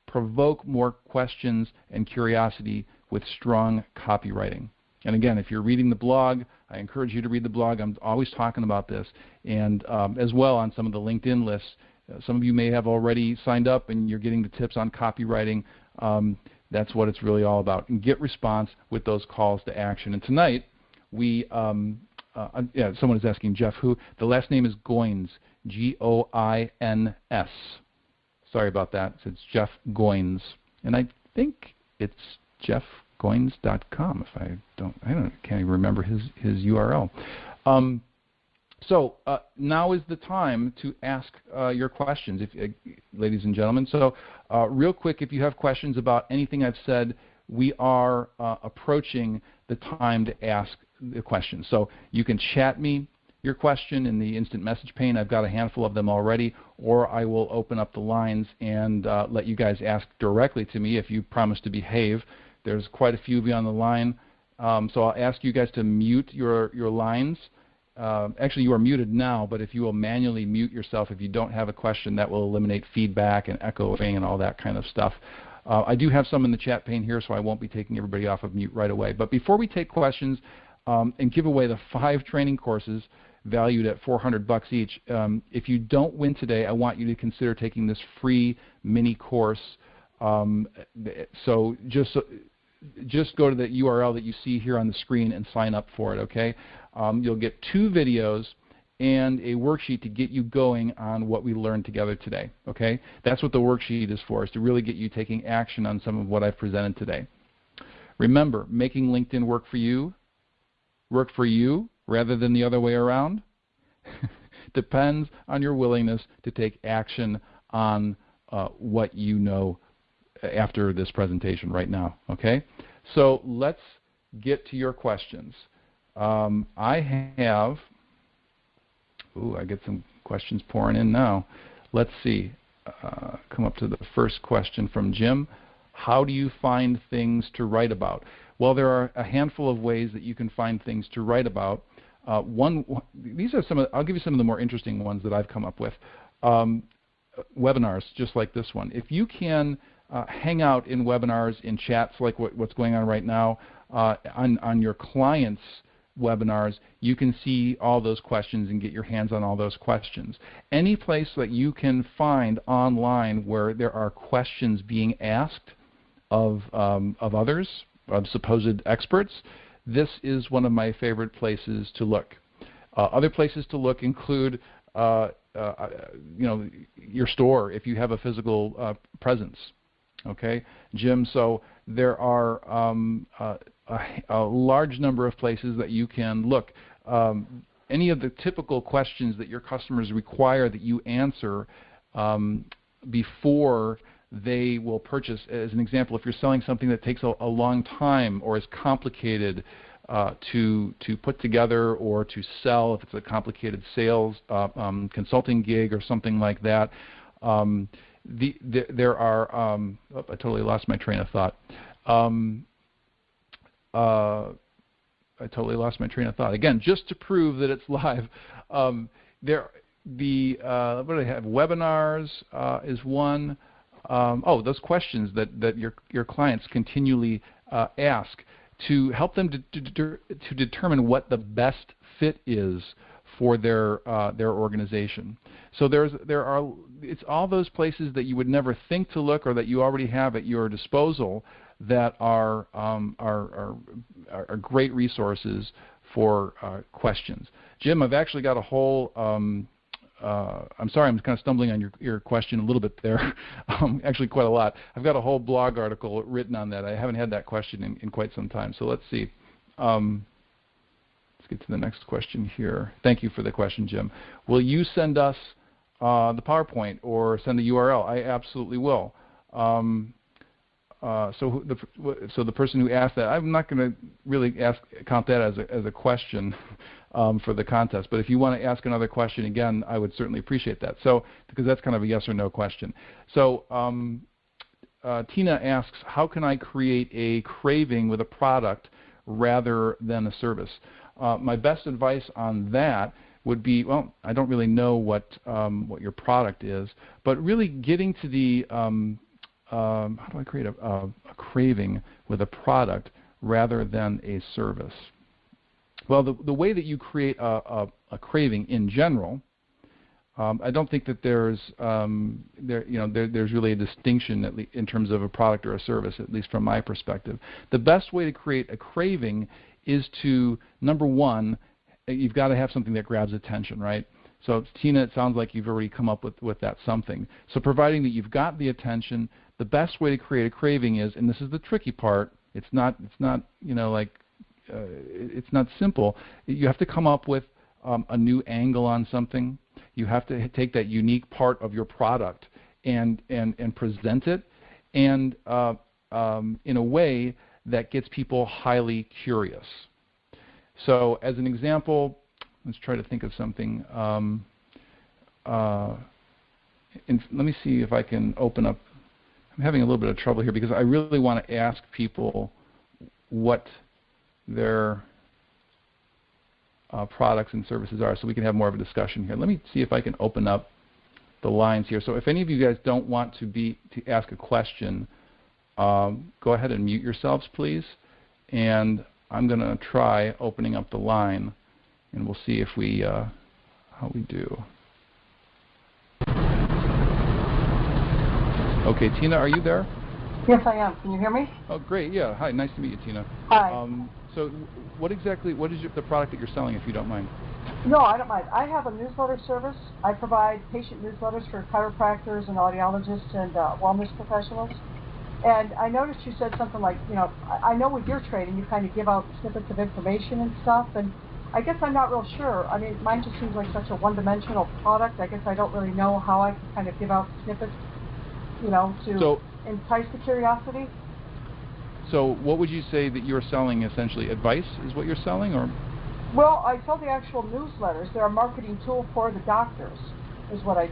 provoke more questions and curiosity with strong copywriting. And again, if you're reading the blog, I encourage you to read the blog. I'm always talking about this, and um, as well on some of the LinkedIn lists. Uh, some of you may have already signed up and you're getting the tips on copywriting. Um, that's what it's really all about. And get response with those calls to action. And tonight, we um, uh, yeah, someone is asking Jeff who. The last name is Goins, G O I N S. Sorry about that. It's Jeff Goins, and I think it's jeffgoins.com. If I don't, I don't can't even remember his his URL. Um, so uh, now is the time to ask uh, your questions, if, uh, ladies and gentlemen. So uh, real quick, if you have questions about anything I've said, we are uh, approaching the time to ask the questions. So you can chat me your question in the instant message pane. I've got a handful of them already, or I will open up the lines and uh, let you guys ask directly to me if you promise to behave. There's quite a few of you on the line, um, so I'll ask you guys to mute your, your lines. Uh, actually, you are muted now, but if you will manually mute yourself if you don't have a question, that will eliminate feedback and echoing and all that kind of stuff. Uh, I do have some in the chat pane here, so I won't be taking everybody off of mute right away. But before we take questions um, and give away the five training courses, valued at 400 bucks each. Um, if you don't win today, I want you to consider taking this free mini course. Um, so just just go to the URL that you see here on the screen and sign up for it. Okay, um, you'll get two videos and a worksheet to get you going on what we learned together today. Okay, that's what the worksheet is for, is to really get you taking action on some of what I've presented today. Remember, making LinkedIn work for you, work for you rather than the other way around depends on your willingness to take action on uh, what you know after this presentation right now. Okay, so let's get to your questions. Um, I have, ooh, I get some questions pouring in now. Let's see. Uh, come up to the first question from Jim. How do you find things to write about? Well, there are a handful of ways that you can find things to write about. Uh, one, these are some. Of, I'll give you some of the more interesting ones that I've come up with. Um, webinars, just like this one. If you can uh, hang out in webinars, in chats like what, what's going on right now, uh, on, on your clients' webinars, you can see all those questions and get your hands on all those questions. Any place that you can find online where there are questions being asked of, um, of others, of supposed experts, this is one of my favorite places to look. Uh, other places to look include uh, uh, you know, your store if you have a physical uh, presence. Okay, Jim. So there are um, a, a, large number of places that you can look. Um, any of the typical questions that your customers require that you answer um, before they will purchase. As an example, if you're selling something that takes a, a long time or is complicated uh, to to put together or to sell, if it's a complicated sales uh, um, consulting gig or something like that, um, the, the, there are. Um, oh, I totally lost my train of thought. Um, uh, I totally lost my train of thought. Again, just to prove that it's live, um, there the uh, what do I have? Webinars uh, is one. Um, oh, those questions that, that your your clients continually uh, ask to help them to, to, to, determine what the best fit is for their uh, their organization. So there's there are it's all those places that you would never think to look or that you already have at your disposal that are um, are, are, are great resources for uh, questions. Jim, I've actually got a whole um, uh, I'm sorry, I'm kind of stumbling on your, your question a little bit there, um, actually quite a lot. I've got a whole blog article written on that. I haven't had that question in, in quite some time. So let's see. Um, let's get to the next question here. Thank you for the question, Jim. Will you send us uh, the PowerPoint or send the URL? I absolutely will. Um, uh, so the so the person who asked that, I'm not going to really ask count that as a as a question um, for the contest. But if you want to ask another question again, I would certainly appreciate that. So because that's kind of a yes or no question. So um, uh, Tina asks, how can I create a craving with a product rather than a service? Uh, my best advice on that would be, well, I don't really know what um, what your product is, but really getting to the um, how do I create a, a, a, craving with a product rather than a service? Well, the, the way that you create a, a, a craving in general, um, I don't think that there's um, there you know there, there's really a distinction in terms of a product or a service, at least from my perspective. The best way to create a craving is to number one, you've got to have something that grabs attention, right? So Tina, it sounds like you've already come up with, with that something. So providing that you've got the attention, the best way to create a craving is, and this is the tricky part. It's not it's not you know like uh, it's not simple. You have to come up with um, a new angle on something. You have to take that unique part of your product and and and present it, and uh, um, in a way that gets people highly curious. So, as an example, let's try to think of something. Um, uh, let me see if I can open up. I'm having a little bit of trouble here because I really want to ask people what their uh, products and services are so we can have more of a discussion here. Let me see if I can open up the lines here. So if any of you guys don't want to be to ask a question, um, go ahead and mute yourselves, please. And I'm going to try opening up the line, and we'll see if we uh, how we do. Okay, Tina, are you there? Yes, I am. Can you hear me? Oh, great. Yeah. Hi. Nice to meet you, Tina. Hi. Um, so, what exactly, what is your, the product that you're selling, if you don't mind? No, I don't mind. I have a newsletter service. I provide patient newsletters for chiropractors and audiologists and uh, wellness professionals. And I noticed you said something like, you know, I, I know with your training you kind of give out snippets of information and stuff, and I guess I'm not real sure. I mean, mine just seems like such a one-dimensional product. I guess I don't really know how I can kind of give out snippets, you know, to so, entice the curiosity. So what would you say that you're selling essentially? Advice is what you're selling or? Well, I sell the actual newsletters. They're a marketing tool for the doctors is what I,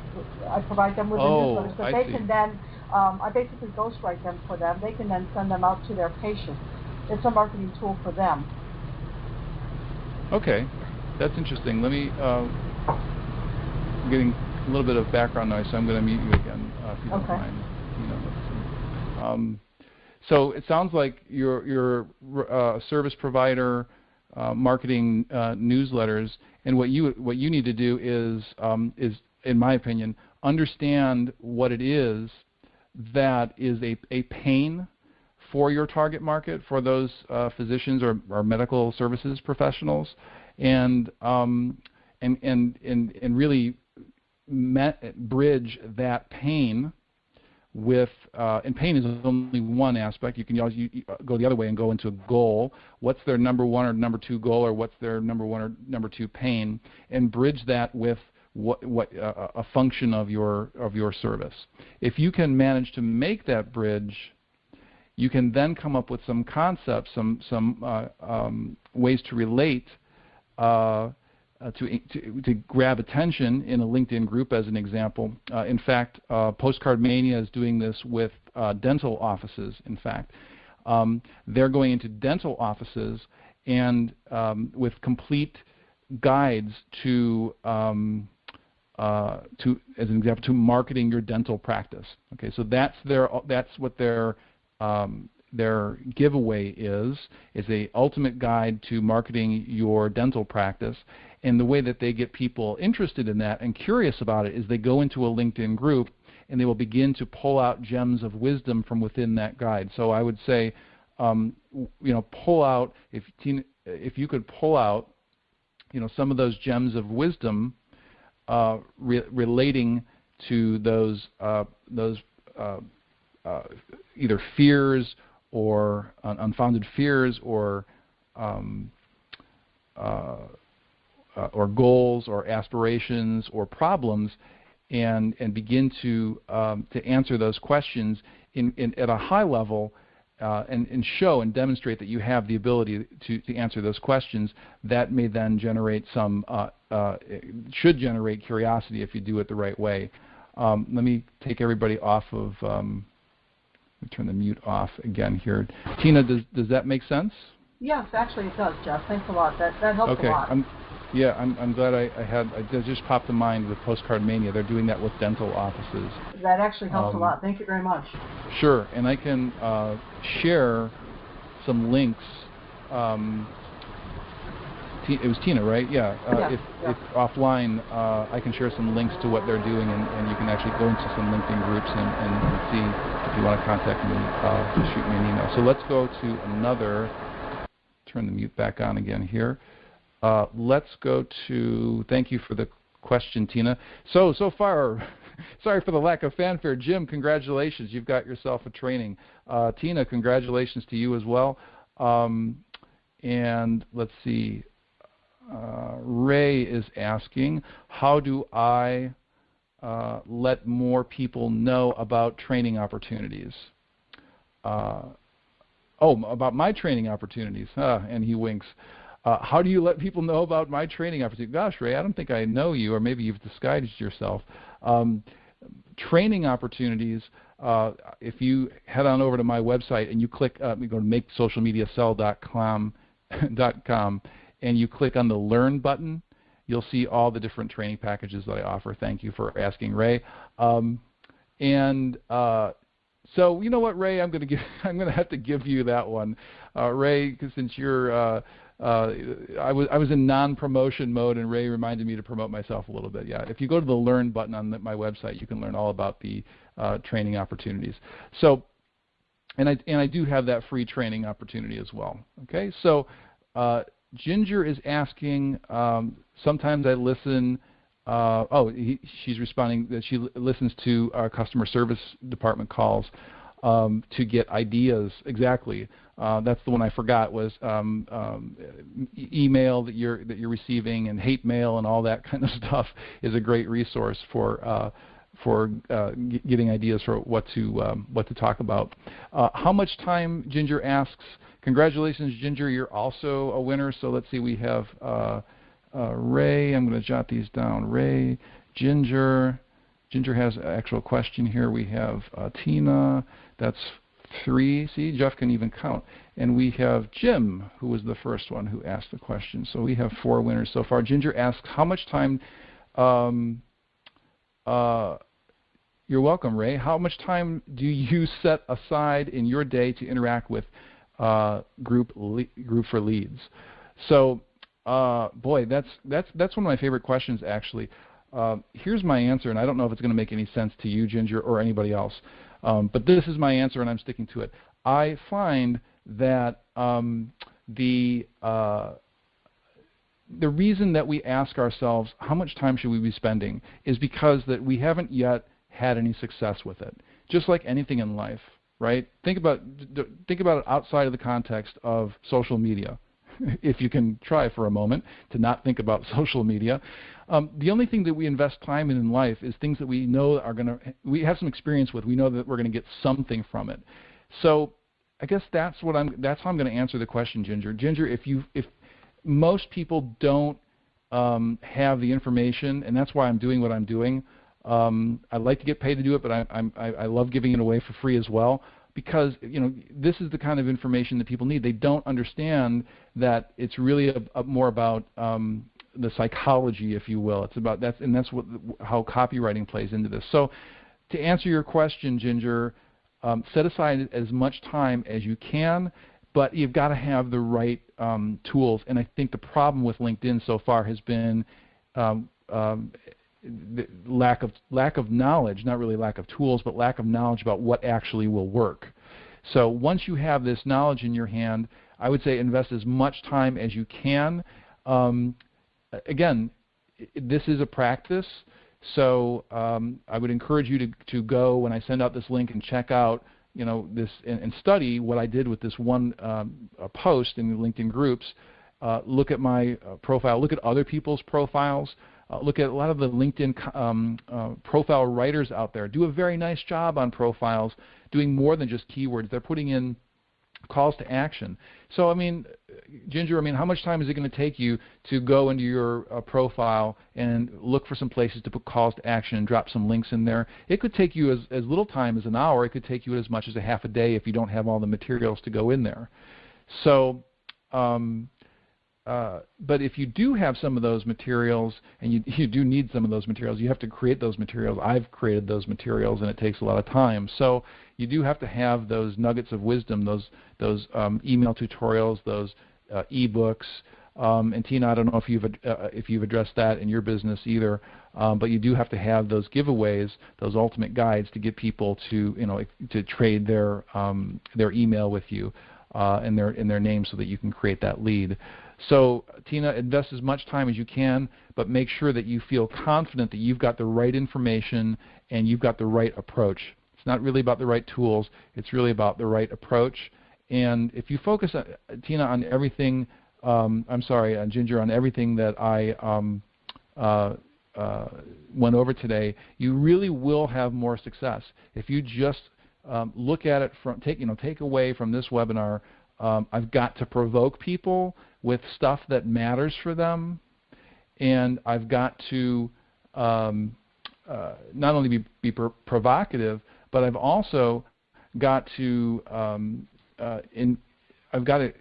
I provide them with oh, the newsletters. So I they see. can then, um, I basically ghostwrite them for them. They can then send them out to their patients. It's a marketing tool for them. Okay, that's interesting. Let me, uh, I'm getting a little bit of background noise, so I'm going to mute you again uh, if you okay. don't mind. You know, um, so it sounds like you're, you're uh, a service provider, uh, marketing uh, newsletters, and what you what you need to do is um, is, in my opinion, understand what it is that is a, a pain for your target market, for those uh, physicians or, or, medical services professionals, and, um, and and and and really bridge that pain with, uh, and pain is only one aspect. You can always you, you go the other way and go into a goal. What's their number one or number two goal, or what's their number one or number two pain, and bridge that with what, what uh, a function of your of your service. If you can manage to make that bridge, you can then come up with some concepts, some some uh, um, ways to relate. Uh, uh, to, to, to, grab attention in a LinkedIn group, as an example. Uh, in fact, uh, PostcardMania is doing this with dental offices. In fact, um, they're going into dental offices and um, with complete guides to um, uh, to, as an example, to marketing your dental practice. Okay, so that's their that's what their um, their giveaway is is a ultimate guide to marketing your dental practice. And the way that they get people interested in that and curious about it is they go into a LinkedIn group and they will begin to pull out gems of wisdom from within that guide. So I would say, um, you know, pull out if if you could pull out, you know, some of those gems of wisdom uh, re relating to those uh, those uh, uh, either fears or unfounded fears or um, uh, or goals or aspirations or problems, and and begin to um, to answer those questions in, in, at a high level uh, and, and, show and demonstrate that you have the ability to, to answer those questions, that may then generate some, uh, uh, should generate curiosity if you do it the right way. Um, let me take everybody off of, um, me turn the mute off again here. Tina, does, does that make sense? Yes, actually it does, Jeff. Thanks a lot. That, that helps okay. a lot. I'm, yeah, I'm, I'm glad I, I had. I just popped to mind with PostcardMania. They're doing that with dental offices. That actually helps um, a lot. Thank you very much. Sure, and I can uh, share some links. Um, it was Tina, right? Yeah. Uh, yeah, if, yeah. if offline, uh, I can share some links to what they're doing, and, and you can actually go into some LinkedIn groups and, and, and see if you want to contact me. Uh, just shoot me an email. So let's go to another. Turn the mute back on again here. Uh, let's go to, thank you for the question, Tina. So, so far, sorry for the lack of fanfare. Jim, congratulations. You've got yourself a training. Uh, Tina, congratulations to you as well. Um, and let's see, uh, Ray is asking, how do I uh, let more people know about training opportunities? Uh, oh, about my training opportunities. And he winks. Uh, how do you let people know about my training opportunities? Gosh, Ray, I don't think I know you, or maybe you've disguised yourself. Um, training opportunities. Uh, if you head on over to my website and you click, uh, you go to makesocialmediasell.com, .com, and you click on the Learn button, you'll see all the different training packages that I offer. Thank you for asking, Ray. Um, and uh, so you know what, Ray, I'm going to give, I'm going to have to give you that one, uh, Ray, since you're uh, uh, I was I was in non-promotion mode, and Ray reminded me to promote myself a little bit. Yeah, if you go to the Learn button on the, my website, you can learn all about the uh, training opportunities. So, and I and I do have that free training opportunity as well. Okay, so uh, Ginger is asking. Um, sometimes I listen. Uh, oh, he, she's responding that she listens to our customer service department calls um, to get ideas exactly uh, that's the one I forgot was um, um, email that you're that you're receiving and hate mail and all that kind of stuff is a great resource for uh, for uh, getting ideas for what to um, what to talk about. Uh, how much time Ginger asks? Congratulations, Ginger! You're also a winner. So let's see. We have uh, uh, Ray. I'm going to jot these down. Ray, Ginger. Ginger has an actual question here. We have Tina. That's three. See, Jeff can even count. And we have Jim, who was the first one who asked the question. So we have four winners so far. Ginger asks, how much time, um, uh, you're welcome, Ray. How much time do you set aside in your day to interact with uh, group, group for leads? So, uh, boy, that's, that's, that's one of my favorite questions, actually. Uh, here's my answer, and I don't know if it's going to make any sense to you, Ginger, or anybody else. Um, but this is my answer, and I'm sticking to it. I find that um, the uh, the reason that we ask ourselves how much time should we be spending is because that we haven't yet had any success with it. Just like anything in life, right? Think about think about it outside of the context of social media. if you can try for a moment to not think about social media. Um, the only thing that we invest time in in life is things that we know are going to, we have some experience with. We know that we're going to get something from it. So I guess that's what I'm, that's how I'm going to answer the question, Ginger. Ginger, if you, if most people don't um, have the information, and that's why I'm doing what I'm doing. Um, I'd like to get paid to do it, but I, I'm, I, I love giving it away for free as well because you know this is the kind of information that people need. They don't understand that it's really a, a more about um, the psychology, if you will. It's about that's and that's what how copywriting plays into this. So, to answer your question, Ginger, um, set aside as much time as you can, but you've got to have the right um, tools. And I think the problem with LinkedIn so far has been um, um, lack of lack of knowledge, not really lack of tools, but lack of knowledge about what actually will work. So once you have this knowledge in your hand, I would say invest as much time as you can. Um, again, this is a practice, so um, I would encourage you to, to go when I send out this link and check out you know this and, and study what I did with this one um, post in the LinkedIn groups. Uh, look at my uh, profile. Look at other people's profiles. Uh, look at a lot of the LinkedIn um, uh, profile writers out there. Do a very nice job on profiles, doing more than just keywords. They're putting in calls to action. So, I mean, Ginger, I mean, how much time is it going to take you to go into your uh, profile and look for some places to put calls to action and drop some links in there? It could take you as, as little time as an hour. It could take you as much as a half a day if you don't have all the materials to go in there. So, um, uh, but if you do have some of those materials, and you, you do need some of those materials, you have to create those materials. I've created those materials, and it takes a lot of time. So you do have to have those nuggets of wisdom, those those um, email tutorials, those uh, ebooks. Um, and Tina, I don't know if you've uh, if you've addressed that in your business either, um, but you do have to have those giveaways, those ultimate guides to get people to you know to trade their um, their email with you uh, and their in their name so that you can create that lead. So Tina, invest as much time as you can, but make sure that you feel confident that you've got the right information and you've got the right approach. It's not really about the right tools. It's really about the right approach. And if you focus, uh, Tina, on everything, um, I'm sorry, on Ginger, on everything that I um, uh, uh, went over today, you really will have more success. If you just um, look at it from, take, you know, take away from this webinar, um, I've got to provoke people with stuff that matters for them, and I've got to um, uh, not only be, be provocative, but I've also got to um, uh, in, I've got to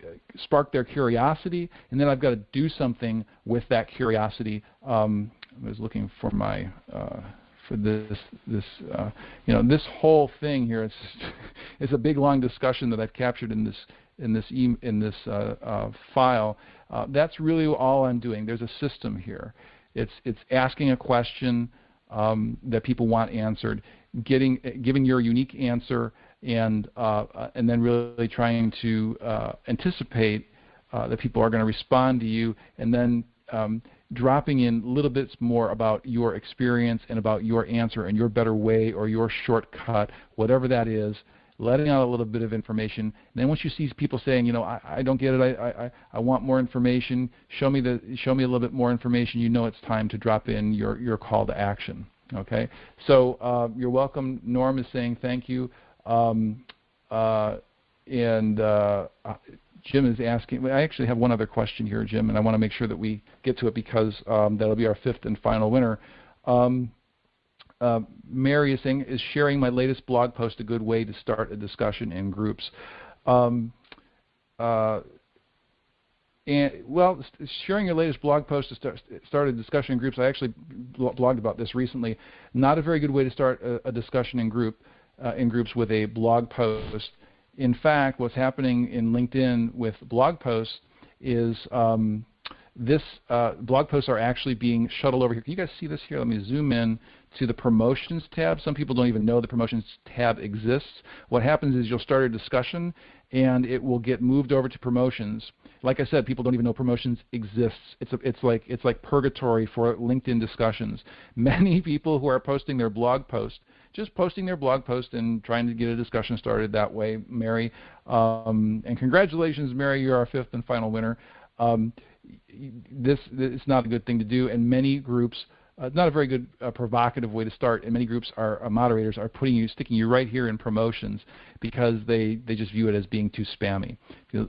spark their curiosity, and then I've got to do something with that curiosity. Um, I was looking for my uh, for this this uh, you know this whole thing here. It's it's a big long discussion that I've captured in this in this e in this uh, uh, file. Uh, that's really all I'm doing. There's a system here. It's it's asking a question um, that people want answered, getting giving your unique answer, and uh, uh, and then really trying to uh, anticipate that people are going to respond to you, and then um, dropping in little bits more about your experience and about your answer and your better way or your shortcut, whatever that is, letting out a little bit of information. And then once you see people saying, you know, I, I don't get it, I, I, I want more information, show me the show me a little bit more information, you know it's time to drop in your, your call to action. Okay, so uh, you're welcome. Norm is saying thank you, um, uh, and uh, Jim is asking. I actually have one other question here, Jim, and I want to make sure that we get to it because um, that'll be our fifth and final winner. Um, uh, Mary is saying, is sharing my latest blog post a good way to start a discussion in groups? Um, uh, and well, sharing your latest blog post to start, start a discussion in groups. I actually blogged about this recently. Not a very good way to start a, a discussion in group uh, in groups with a blog post. In fact, what's happening in LinkedIn with blog posts is um, this uh, blog posts are actually being shuttled over here. Can you guys see this here? Let me zoom in to the promotions tab. Some people don't even know the promotions tab exists. What happens is you'll start a discussion and it will get moved over to promotions. Like I said, people don't even know promotions exists. It's, a, it's, like, it's like purgatory for LinkedIn discussions. Many people who are posting their blog post, just posting their blog post and trying to get a discussion started that way, Mary. Um, and congratulations, Mary, you're our fifth and final winner. Um, this, this is not a good thing to do, and many groups uh, not a very good uh, provocative way to start. And many groups are uh, moderators are putting you, sticking you right here in promotions because they they just view it as being too spammy.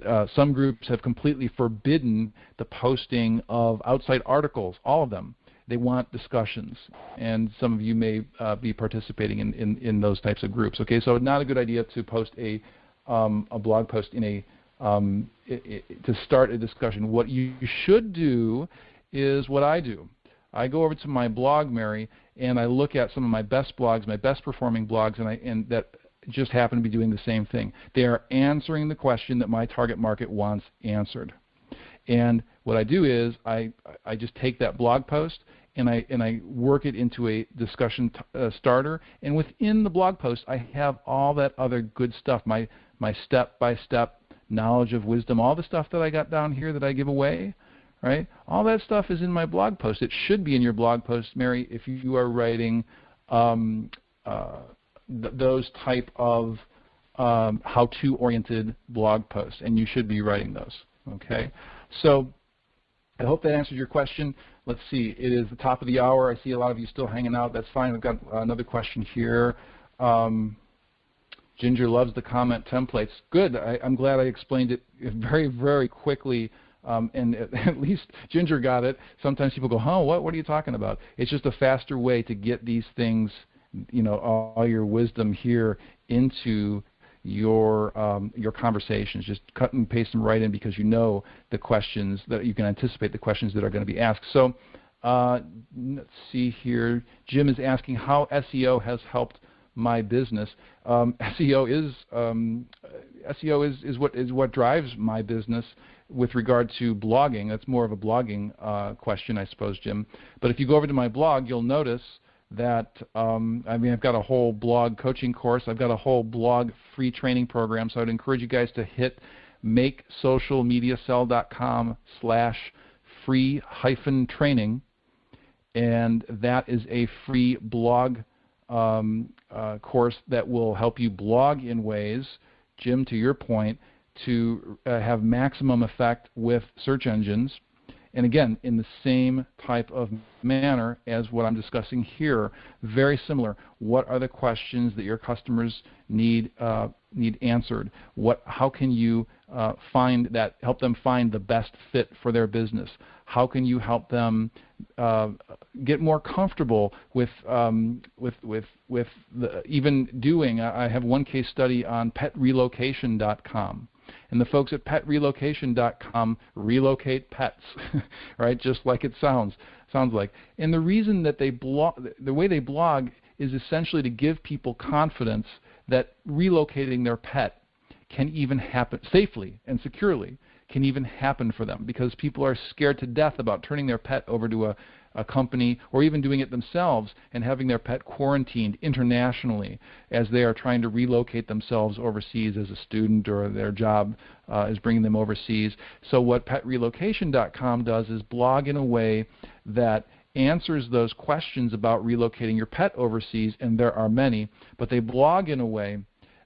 Uh, some groups have completely forbidden the posting of outside articles, all of them. They want discussions, and some of you may uh, be participating in, in, in those types of groups. Okay, so not a good idea to post a um, a blog post in a um, it, it, to start a discussion. What you should do is what I do. I go over to my blog, Mary, and I look at some of my best blogs, my best performing blogs, and, I, and that just happen to be doing the same thing. They are answering the question that my target market wants answered. And what I do is I, I just take that blog post and I, and I work it into a discussion uh, starter. And within the blog post, I have all that other good stuff, my, my step-by-step knowledge of wisdom, all the stuff that I got down here that I give away right? All that stuff is in my blog post. It should be in your blog post, Mary, if you are writing um, uh, th those type of um, how-to oriented blog posts, and you should be writing those. Okay, so I hope that answers your question. Let's see, it is the top of the hour. I see a lot of you still hanging out. That's fine. We've got another question here. Um, Ginger loves the comment templates. Good. I, am glad I explained it very, very quickly um, and at least Ginger got it. Sometimes people go, "Huh, what? What are you talking about?" It's just a faster way to get these things, you know, all your wisdom here into your um, your conversations. Just cut and paste them right in because you know the questions that you can anticipate the questions that are going to be asked. So uh, let's see here. Jim is asking how SEO has helped my business. Um, SEO is um, SEO is, is what is what drives my business with regard to blogging. That's more of a blogging uh, question, I suppose, Jim. But if you go over to my blog, you'll notice that um, I mean I've got a whole blog coaching course. I've got a whole blog free training program. So I'd encourage you guys to hit makesocialmediasell.com slash free hyphen training and that is a free blog um, uh, course that will help you blog in ways, Jim, to your point, to uh, have maximum effect with search engines. And again, in the same type of manner as what I'm discussing here, very similar. What are the questions that your customers need uh, need answered? What, how can you uh, find that help them find the best fit for their business? How can you help them uh, get more comfortable with um, with with with the, even doing? I have one case study on PetRelocation.com and the folks at petrelocation.com relocate pets, right? Just like it sounds sounds like. And the reason that they blog, the way they blog, is essentially to give people confidence that relocating their pet can even happen safely and securely can even happen for them because people are scared to death about turning their pet over to a a company or even doing it themselves and having their pet quarantined internationally as they are trying to relocate themselves overseas as a student or their job uh, is bringing them overseas. So what petrelocation.com does is blog in a way that answers those questions about relocating your pet overseas, and there are many, but they blog in a way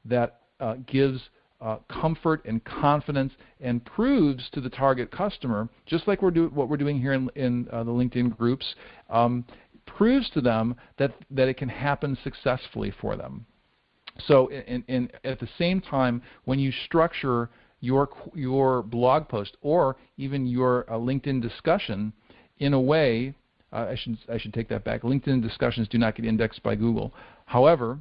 that uh, gives uh, comfort and confidence and proves to the target customer, just like we're do, what we're doing here in, in uh, the LinkedIn groups, um, proves to them that, that it can happen successfully for them. So in, in, at the same time, when you structure your, your blog post or even your uh, LinkedIn discussion in a way, uh, I, should, I should take that back, LinkedIn discussions do not get indexed by Google. However,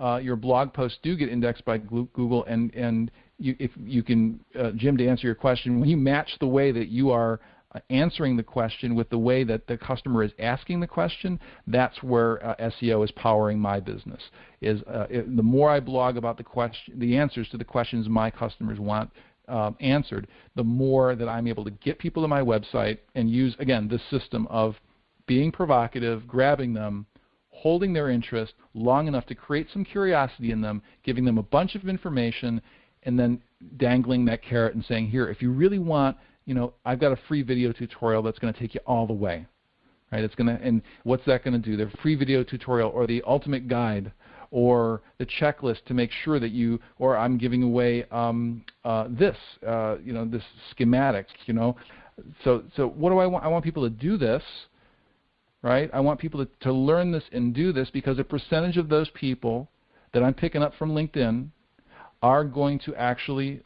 uh, your blog posts do get indexed by Google, and and you, if you can, uh, Jim, to answer your question, when you match the way that you are uh, answering the question with the way that the customer is asking the question, that's where uh, SEO is powering my business. Is uh, it, the more I blog about the question, the answers to the questions my customers want um, answered, the more that I'm able to get people to my website and use, again, this system of being provocative, grabbing them, holding their interest long enough to create some curiosity in them, giving them a bunch of information, and then dangling that carrot and saying, here, if you really want, you know, I've got a free video tutorial that's going to take you all the way. Right? It's going to, and what's that going to do? The free video tutorial or the ultimate guide or the checklist to make sure that you, or I'm giving away um, uh, this, uh, you know, this schematic, you know. So, so what do I want? I want people to do this, right? I want people to, to learn this and do this because a percentage of those people that I'm picking up from LinkedIn are going to actually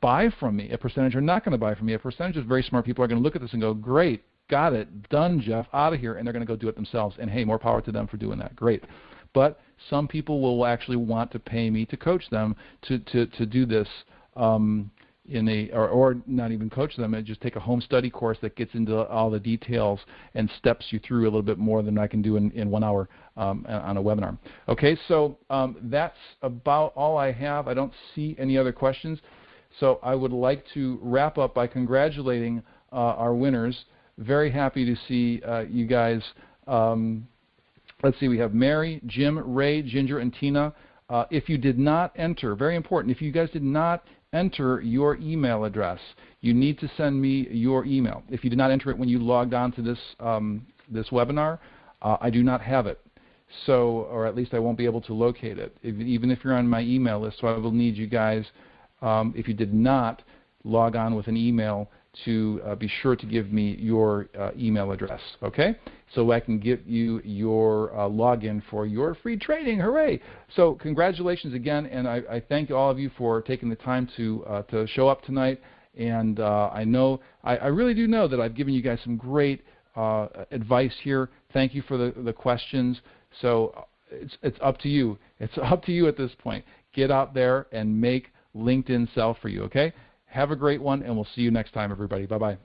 buy from me. A percentage are not going to buy from me. A percentage of very smart people are going to look at this and go, great, got it, done, Jeff, out of here, and they're going to go do it themselves. And hey, more power to them for doing that. Great. But some people will actually want to pay me to coach them to, to, to do this um, in a or, or not even coach them and just take a home study course that gets into all the details and steps you through a little bit more than I can do in, in one hour um, on a webinar. Okay, so um, that's about all I have. I don't see any other questions. So I would like to wrap up by congratulating uh, our winners. Very happy to see uh, you guys um, Let's see, we have Mary, Jim, Ray, Ginger, and Tina. Uh, if you did not enter, very important, if you guys did not enter your email address, you need to send me your email. If you did not enter it when you logged on to this, um, this webinar, uh, I do not have it. So, or at least I won't be able to locate it, if, even if you're on my email list. So I will need you guys, um, if you did not log on with an email, to uh, be sure to give me your uh, email address, okay? So I can give you your uh, login for your free training. Hooray! So congratulations again, and I, I thank all of you for taking the time to uh, to show up tonight. And uh, I know, I, I, really do know that I've given you guys some great uh, advice here. Thank you for the, the questions. So it's, it's up to you. It's up to you at this point. Get out there and make LinkedIn sell for you, okay? Have a great one, and we'll see you next time, everybody. Bye-bye.